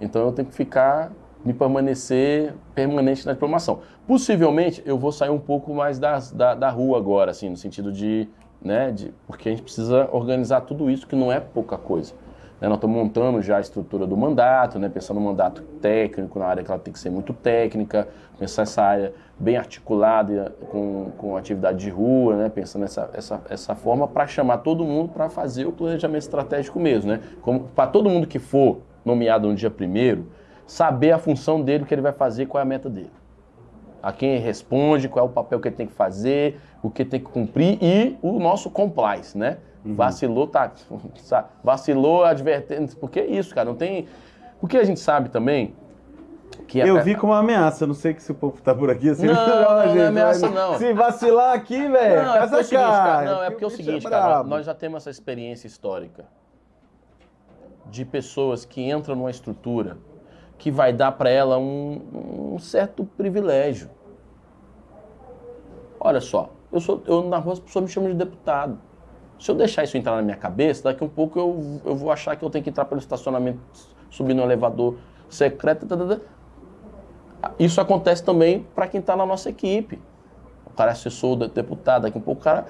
Então eu tenho que ficar, me permanecer permanente na diplomação. Possivelmente eu vou sair um pouco mais das, da, da rua agora, assim, no sentido de, né, de, porque a gente precisa organizar tudo isso, que não é pouca coisa. Né, nós estamos montando já a estrutura do mandato, né, pensando no mandato técnico, na área que ela tem que ser muito técnica, pensar essa área bem articulada com, com atividade de rua, né, pensando essa, essa, essa forma para chamar todo mundo para fazer o planejamento estratégico mesmo. Né, para todo mundo que for nomeado no dia primeiro, saber a função dele, o que ele vai fazer, qual é a meta dele. A quem ele responde, qual é o papel que ele tem que fazer, o que tem que cumprir e o nosso compliance, né? Uhum. Vacilou, tá. Vacilou, advertência. Porque é isso, cara. Não tem. Porque a gente sabe também que Eu vi como uma ameaça, não sei que se o povo tá por aqui assim. Não, não, não, gente, não é ameaça, não. Se vacilar aqui, velho, não, é seguinte, cara, Não, é porque é o seguinte, é cara, nós já temos essa experiência histórica de pessoas que entram numa estrutura que vai dar para ela um, um, certo privilégio. Olha só, eu sou, eu, na rua as pessoas me chamam de deputado. Se eu deixar isso entrar na minha cabeça, daqui um pouco eu, eu vou achar que eu tenho que entrar pelo estacionamento, subir no elevador secreto. Isso acontece também para quem está na nossa equipe. O cara é assessor do deputado, daqui a um pouco o cara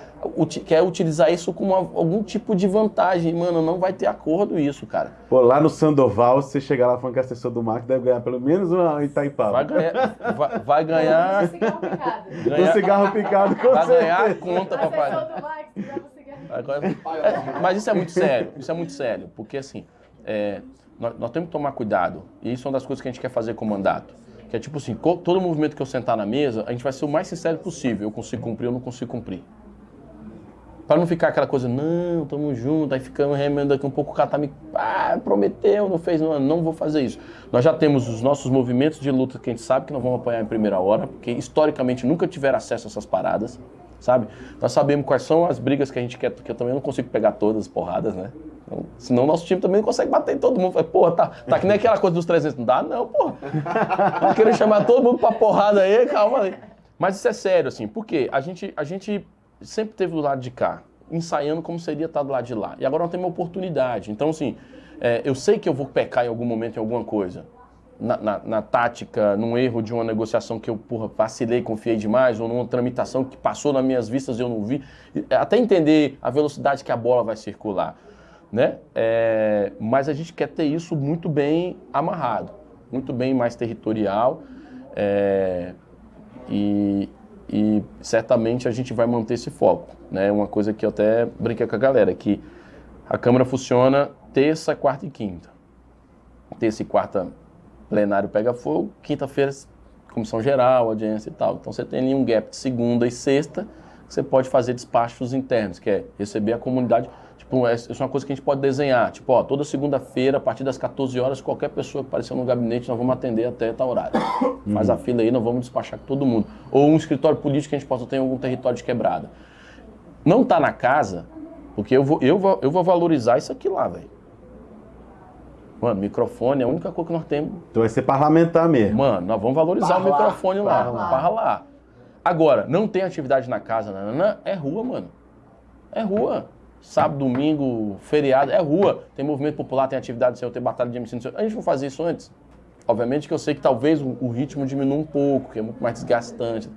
quer utilizar isso como algum tipo de vantagem. Mano, não vai ter acordo isso, cara. Pô, lá no Sandoval, se você chegar lá falando que é assessor do Marco, deve ganhar pelo menos uma Itaipava. Vai ganhar. Vai, vai ganhar. Um cigarro picado. Um cigarro picado, com Vai certeza. ganhar a conta, papai. Assessor do Max, dá cigarro. Agora, é, mas isso é muito sério, isso é muito sério, porque assim, é, nós, nós, temos que tomar cuidado, e isso é uma das coisas que a gente quer fazer com o mandato. Que é tipo assim, todo movimento que eu sentar na mesa, a gente vai ser o mais sincero possível. Eu consigo cumprir ou não consigo cumprir. Para não ficar aquela coisa, não, tamo junto, aí ficamos remendo aqui um pouco, o cara tá me. Ah, prometeu, não fez, não, não vou fazer isso. Nós já temos os nossos movimentos de luta que a gente sabe que nós vamos apanhar em primeira hora, porque historicamente nunca tiveram acesso a essas paradas sabe? Nós sabemos quais são as brigas que a gente quer, porque eu também não consigo pegar todas as porradas, né? Então, senão nosso time também não consegue bater em todo mundo. Porra, tá, tá que nem aquela coisa dos 300. Não dá não, porra. Tá querendo chamar todo mundo pra porrada aí, calma aí. Mas isso é sério, assim, porque a gente, a gente sempre teve do lado de cá, ensaiando como seria estar do lado de lá. E agora nós temos uma oportunidade. Então, assim, é, eu sei que eu vou pecar em algum momento em alguma coisa na, na, na, tática, num erro de uma negociação que eu porra, vacilei, confiei demais, ou numa tramitação que passou nas minhas vistas e eu não vi, até entender a velocidade que a bola vai circular. Né? É, mas a gente quer ter isso muito bem amarrado, muito bem mais territorial é, e, e, certamente a gente vai manter esse foco. Né? Uma coisa que eu até brinquei com a galera, que a Câmara funciona terça, quarta e quinta. Terça e quarta plenário pega fogo, quinta-feira comissão geral, audiência e tal. Então você tem ali um gap de segunda e sexta, que você pode fazer despachos internos, que é receber a comunidade. Tipo, isso é uma coisa que a gente pode desenhar. Tipo, ó, toda segunda-feira, a partir das 14 horas, qualquer pessoa que aparecer no gabinete, nós vamos atender até tal horário. Uhum. Faz a fila aí, nós vamos despachar com todo mundo. Ou um escritório político que a gente possa ter em algum território de quebrada. Não tá na casa, porque eu vou, eu vou, eu vou valorizar isso aqui lá, velho. Mano, microfone é a única coisa que nós temos. Então vai ser parlamentar mesmo. Mano, nós vamos valorizar Parra o microfone lá. parra lá. Parra lá. Agora, não tem atividade na casa, nanana, é rua, mano. É rua. Sábado, domingo, feriado, é rua. Tem movimento popular, tem atividade sem eu ter batalha de MC. A gente não fazia isso antes. Obviamente que eu sei que talvez o, ritmo diminua um pouco, que é muito mais desgastante.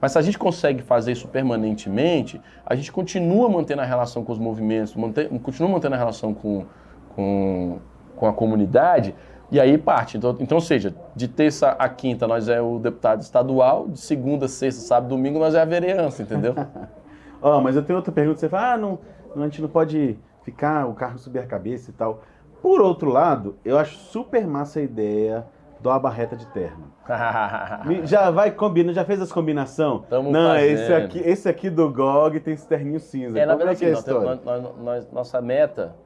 Mas se a gente consegue fazer isso permanentemente, a gente continua mantendo a relação com os movimentos, mantém, continua mantendo a relação com, com, com a comunidade, e aí parte. Então, então, ou seja, de terça a quinta nós é o deputado estadual, de segunda, sexta, sábado, domingo nós é a vereança, entendeu? Ó, mas eu tenho outra pergunta. Você fala, ah, não, a gente não pode ficar, o carro subir a cabeça e tal. Por outro lado, eu acho super massa a ideia do abarreta de terno. Já vai combina, já fez as combinação? Tamo não, fazendo. esse aqui, esse aqui do GOG tem esse terninho cinza. É, na é verdade, é a assim, nós nós- nós- nossa meta,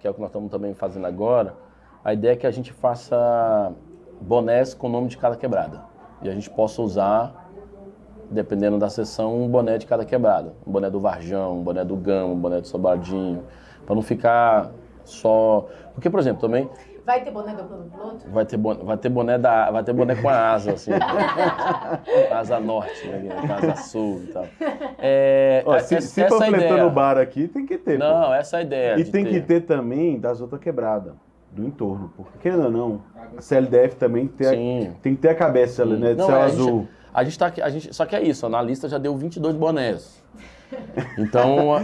que é o que nós estamos também fazendo agora, a ideia é que a gente faça bonés com o nome de cada quebrada. E a gente possa usar, dependendo da sessão, um boné de cada quebrada. Um boné do Varjão, um boné do Gama, um boné do Sobradinho, para não ficar só... Porque, por exemplo, também Vai ter boné do plano piloto? vai ter boné, vai ter boné, da, vai ter boné com a asa, assim. asa norte, né, a asa sul e tal. É, Ó, é- se, é- se essa é a panfletando ideia. o bar aqui, tem que ter. pô. Não, essa é a ideia. E de tem que ter também das outras quebradas. do entorno. Porque, querendo ou não, a CLDF também tem, a- tem que ter a cabeça, Sim. né? De Não, céu é, a azul. gente- A gente tá aqui, a gente, só que é isso, na lista já deu 22 bonés. Então, a,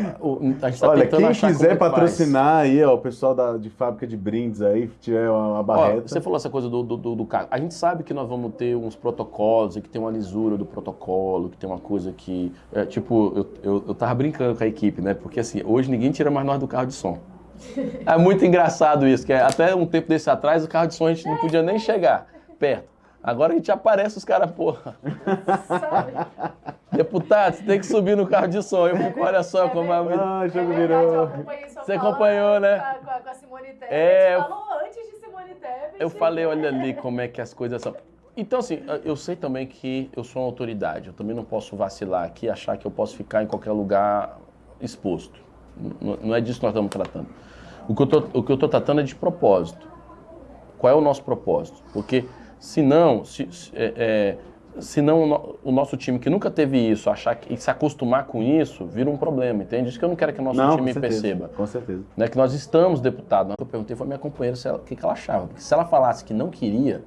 a gente tá Olha, quem é quiser que faz. patrocinar aí, ó, o pessoal da, de fábrica de brindes aí, tiver uma, uma Ó, barreta. você falou essa coisa do, do, do, do carro. A gente sabe que nós vamos ter uns protocolos, e que tem uma lisura do protocolo, que tem uma coisa que. é, tipo, eu, eu, eu tava brincando com a equipe, né? Porque assim, hoje ninguém tira mais nós do carro de som. É muito engraçado isso, que é, até um tempo desse atrás o carro de som a gente não podia nem chegar perto. Agora a gente aparece os caras, porra. Sabe? Deputado, você tem que subir no carro de som. Eu fico, olha só como é. Ah, o jogo É verdade, eu virou. acompanhei Você acompanhou, né? Com a, com a- a Simone Tebet. É, eu- falou antes de Simone Tebet. Eu falei, olha ali como é que as coisas são. Então, assim, eu sei também que eu sou uma autoridade. Eu também não posso vacilar aqui e achar que eu posso ficar em qualquer lugar exposto. Não é disso que nós estamos tratando. O que eu o tô tratando é de propósito. Qual é o nosso propósito? Porque, senão, se, se, é, é, senão o, no- o nosso time que nunca teve isso, achar que, e se acostumar com isso, vira um problema, entende? Isso que eu não quero que o nosso Não, com time certeza, perceba Com certeza. né, que nós estamos deputados. Eu perguntei foi a minha companheira se ela- o que, que ela achava. Porque se ela falasse que não queria,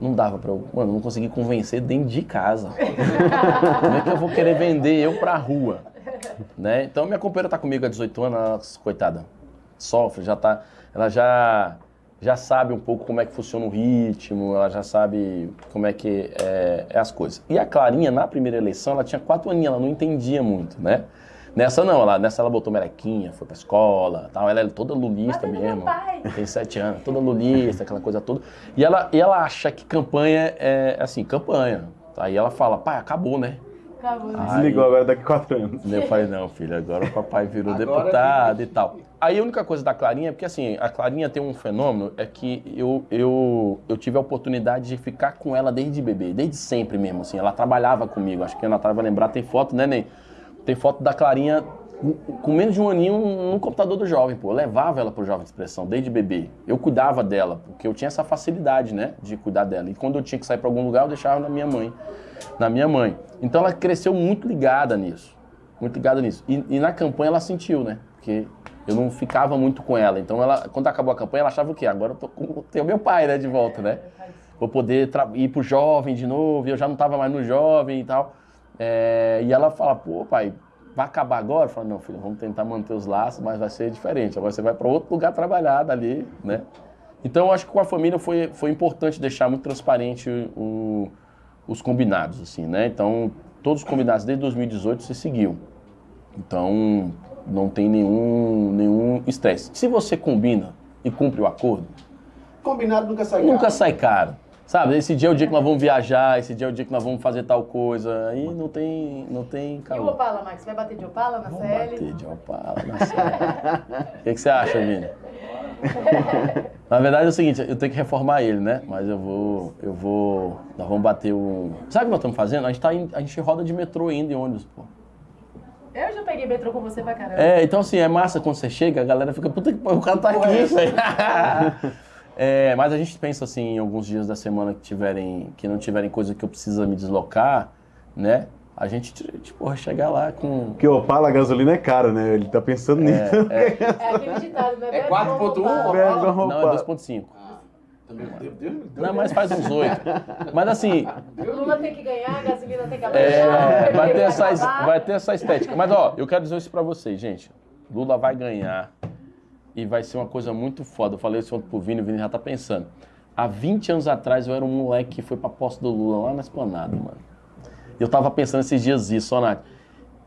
não dava pra eu. Mano, eu não consegui convencer dentro de casa. Como é que eu vou querer vender eu pra rua? Né? Então minha companheira tá comigo há 18 anos, ela, coitada, sofre, já tá. Ela já. Já sabe um pouco como é que funciona o ritmo, ela já sabe como é que é, é as coisas. E a Clarinha, na primeira eleição, ela tinha quatro aninhos, ela não entendia muito, né? Nessa não, ela, nessa ela botou melequinha, foi pra escola, tal. Ela é toda lulista no mesmo. Tem sete anos, toda lulista, aquela coisa toda. E ela, e ela acha que campanha é assim, campanha. Aí ela fala, pai, acabou, né? Acabou, né? Desligou agora daqui a quatro anos. Eu falei, não, filho, agora o papai virou Agora deputado e tal. Aí a única coisa da Clarinha, porque assim, a Clarinha tem um fenômeno, é que eu, eu, eu tive a oportunidade de ficar com ela desde bebê, desde sempre mesmo, assim. Ela trabalhava comigo, acho que a Natália vai lembrar, tem foto, né, Ney? Tem foto da Clarinha com- menos de um aninho no computador do jovem, pô. Eu levava ela pro Jovem de Expressão, desde bebê. Eu cuidava dela, porque eu tinha essa facilidade, né, de cuidar dela. E quando eu tinha que sair para algum lugar, eu deixava na minha mãe. Na minha mãe. Então ela cresceu muito ligada nisso. Muito ligada nisso. E, e na campanha ela sentiu, né? Porque eu não ficava muito com ela. Então ela, quando acabou a campanha, ela achava o quê? Agora eu tô com, tenho meu pai, né, de volta, né? Vou poder ir pro jovem de novo, eu já não tava mais no jovem e tal. É, e ela fala, pô, pai, vai acabar agora? Eu falo, não, filho, vamos tentar manter os laços, mas vai ser diferente. Agora você vai para outro lugar trabalhar dali, né? Então eu acho que com a família foi, foi importante deixar muito transparente o- os combinados, assim, né? Então, todos os combinados desde 2018 se seguiu. Então, não tem nenhum nenhum estresse. Se você combina e cumpre o acordo, Combinado nunca sai nunca caro. sai caro. Sabe, esse dia é o dia que nós vamos viajar, esse dia é o dia que nós vamos fazer tal coisa. Aí não tem, não tem E o. Opala, Max? Vai bater de Opala na Vamos CL? bater de Opala na série. O que, que você acha, Vini? Na verdade é o seguinte, eu tenho que reformar ele, né? Mas eu vou, eu vou, nós vamos bater o... Sabe o que nós estamos fazendo? A gente, tá em- a gente roda de metrô ainda e ônibus, pô. Eu já peguei metrô com você pra caramba. É, então assim, é massa quando você chega, a galera fica, puta que pariu, o cara tá aqui, velho. É, mas a gente pensa assim, em alguns dias da semana que tiverem, que não tiverem coisa que eu precisa me deslocar, né? A gente, tipo, vai chegar lá com... Porque o Opala, a gasolina é cara, né? Ele tá pensando nisso. É aquele ditado, né? É Bebe 4.1, igual Opala. Não, é Opala. 2.5. Também, Deus, Deus, Deus. Não, mas faz uns oito. Mas assim, Lula tem que ganhar, a gasolina tem que é, abaixar. vai, ter vai essa, acabar. vai ter essa estética. Mas ó, eu quero dizer isso pra vocês, gente. Lula vai ganhar e vai ser uma coisa muito foda. Eu falei isso ontem pro Vini, o Vini já tá pensando. Há 20 anos atrás eu era um moleque que foi pra posse do Lula lá na esplanada, mano. Eu tava pensando esses dias isso, ó, Nath.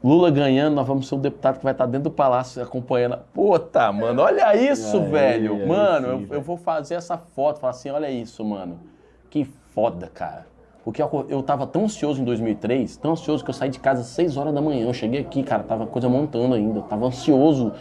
Lula ganhando, nós vamos ser o deputado que vai estar dentro do palácio acompanhando. Puta, mano, olha isso, velho. mano, sim, eu, eu vou fazer essa foto, falar assim, olha isso, mano. Que foda, cara. Porque eu, eu tava tão ansioso em 2003, tão ansioso que eu saí de casa às 6 horas da manhã. Eu cheguei aqui, cara, tava a coisa montando ainda. Eu tava ansioso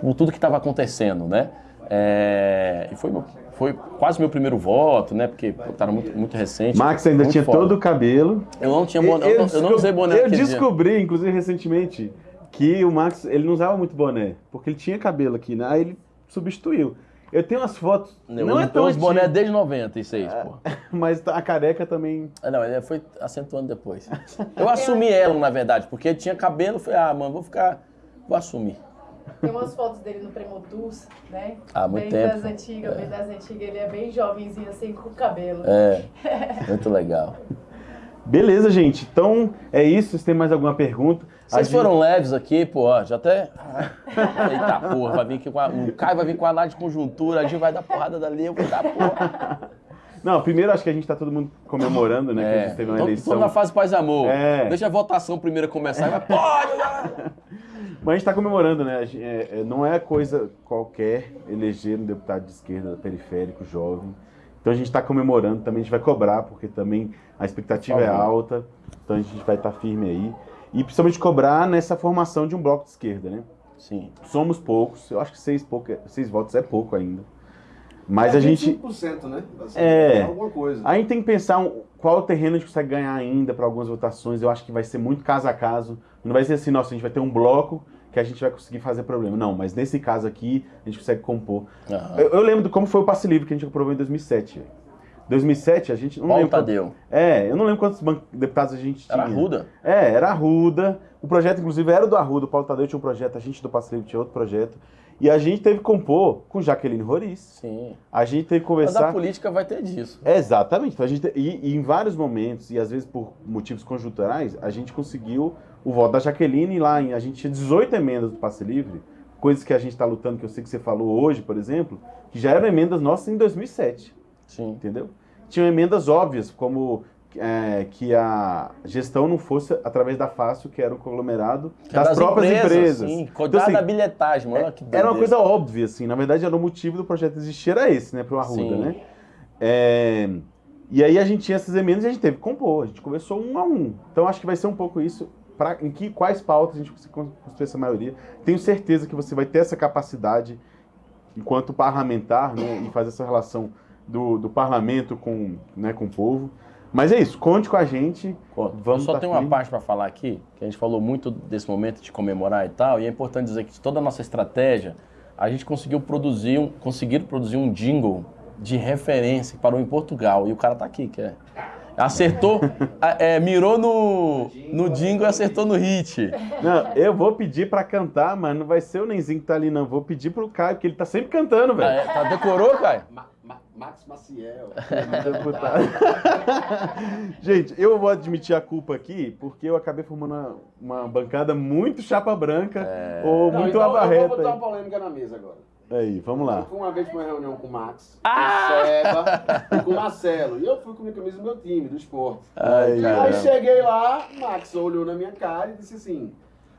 por tudo que tava acontecendo, né? É, e foi, foi quase meu primeiro voto, né? Porque pô, tava muito, muito recente. Max ainda tinha foda. todo o cabelo. Eu não tinha boné, eu, não- eu não usei boné Eu naquele dia. descobri, inclusive, recentemente, que o Max, ele não usava muito boné, porque ele tinha cabelo aqui, né? Aí ele substituiu. Eu tenho umas fotos, Eu não é tão os boné desde 96, pô. mas a careca também... Ah, Não, ele foi acentuando depois. Eu assumi ela, na verdade, porque tinha cabelo, falei, ah, mano, vou ficar. Vou assumir. Tem umas fotos dele no Premotus, né? Há muito bem tempo. das antigas, bem das antigas. Ele é bem jovenzinho, assim, com o cabelo. É, muito legal. Beleza, gente. Então é isso. Vocês têm mais alguma pergunta? Vocês gente- foram leves aqui, pô, já até. Eita porra, vai vir aqui com a... o Caio vai vir com a análise de conjuntura, a gente vai dar porrada dali, eu vou dar porra. Não, primeiro acho que a gente tá todo mundo comemorando, né? Que a É, gente teve uma tô, eleição. tô na fase paz e amor. É. Deixa a votação primeiro começar e vai, pode! Mas a gente está comemorando, né? É- é- não é coisa qualquer eleger um deputado de esquerda periférico, jovem. Então a gente está comemorando, também a gente vai cobrar, porque também a expectativa é favor. alta. Então a gente vai estar firme aí. E principalmente cobrar nessa formação de um bloco de esquerda, né? Sim. Somos poucos, eu acho que seis, pouco, seis votos é pouco ainda. Mas É a gente. 25%, né? Assim, É. Alguma coisa. A gente tem que pensar qual terreno a gente consegue ganhar ainda para algumas votações. Eu acho que vai ser muito caso a caso. Não vai ser assim, nossa, a gente vai ter um bloco que a gente vai conseguir fazer problema. Não, mas nesse caso aqui, a gente consegue compor. Aham. Eu, eu lembro de como foi o passe livre que a gente aprovou em 2007. velho. 2007, a gente. Não Paulo lembro Tadeu. É, eu não lembro quantos deputados a gente tinha. Era Ruda. É, era Arruda. O projeto, inclusive, era do Arruda. O Paulo Tadeu tinha um projeto, a gente do Passe Livre tinha outro projeto. E a gente teve que compor com Jaqueline Roriz. Sim. A gente teve que Mas conversar. a política vai ter disso. Exatamente. Então, a gente, e, e em vários momentos, e às vezes por motivos conjunturais, a gente conseguiu o voto da Jaqueline lá. Em, a gente tinha 18 emendas do Passe Livre, coisas que a gente está lutando, que eu sei que você falou hoje, por exemplo, que já eram emendas nossas em 2007, Sim. entendeu? Tinham emendas óbvias, como é, que a gestão não fosse através da Fácil, que era um conglomerado Que é das, próprias empresas. Sim. Então, assim, da bilhetagem, mano. que era uma coisa óbvia, assim. Na verdade, era o motivo do projeto existir, era esse, né? Pro Arruda, Sim. né? É, E aí a gente tinha essas emendas e a gente teve que compor. A gente conversou um a um. Então acho que vai ser um pouco isso. Pra, em que, quais pautas a gente consegue construir essa maioria. Tenho certeza que você vai ter essa capacidade, enquanto parlamentar, né? E fazer essa relação do, do parlamento com, né, com o povo. Mas é isso, conte com a gente. Vamos eu só tá tenho uma parte para falar aqui, que a gente falou muito desse momento de comemorar e tal, e é importante dizer que toda a nossa estratégia, a gente conseguiu produzir um, conseguir produzir um jingle de referência que parou em Portugal, e o cara tá aqui, que é... Acertou, a- é, mirou no, no jingle e acertou no hit. Não, eu vou pedir pra cantar, mas não vai ser o Nenzinho que tá ali, não. Vou pedir pro Caio, porque ele tá sempre cantando, Ah, velho. é, tá, decorou, Caio? Ma- Ma- Max Maciel. Deputado. Gente, eu vou admitir a culpa aqui, porque eu acabei formando uma, uma bancada muito chapa branca ou Não, muito então, Eu vou abarreta. botar uma polêmica na mesa agora. Aí, vamos lá. Eu fui uma vez pra uma reunião com o Max, com o Seba e com o Marcelo. E eu fui com a minha camisa do meu time, do esporte. Ai, Aí caramba. cheguei lá, o Max olhou na minha cara e disse assim: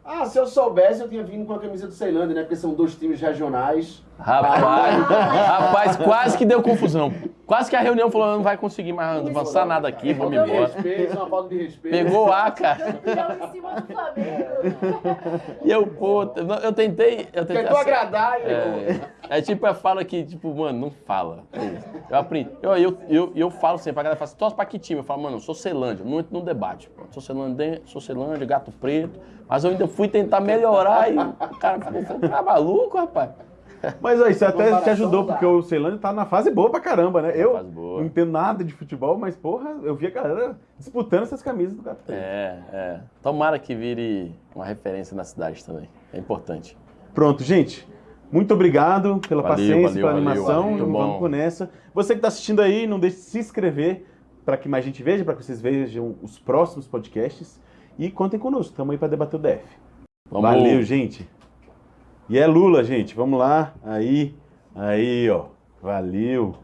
Ah, se eu soubesse, eu tinha vindo com a camisa do Ceilândia, né? Porque são dois times regionais. Rapaz, rapaz, quase que deu confusão. Quase que a reunião falou, não vai conseguir mais avançar nada aqui, vamos Falta de embora. respeito, é uma falta de respeito. Pegou a cara. E eu, pô, eu tentei. Eu tentei Tentou acer- agradar e É, é tipo, eu falo que, tipo, mano, não fala. Eu aprendi. Eu, eu, eu, eu falo sempre, a galera fala assim, torce pra que time? Eu falo, mano, eu sou Celândia, não entro no debate. Pô. Sou Celândia, sou Celândia, gato preto. Mas eu ainda fui tentar melhorar e o cara ficou, falou, tá maluco, rapaz? Mas ó, isso até te ajudou, dá. porque o Ceilândia tá na fase boa pra caramba, né? Eu Fase boa. não entendo nada de futebol, mas porra, eu vi a galera disputando essas camisas do Preto. É, é. Tomara que vire uma referência na cidade também. É importante. Pronto, gente. Muito obrigado pela Valeu, paciência, valeu, pela valeu, animação. valeu. Vamos bom. nessa. Você que está assistindo aí, não deixe de se inscrever para que mais gente veja, para que vocês vejam os próximos podcasts. E contem conosco, estamos aí para debater o DF. Vamos. Valeu, gente. E é Lula, gente. Vamos lá. Aí, aí, ó. Valeu.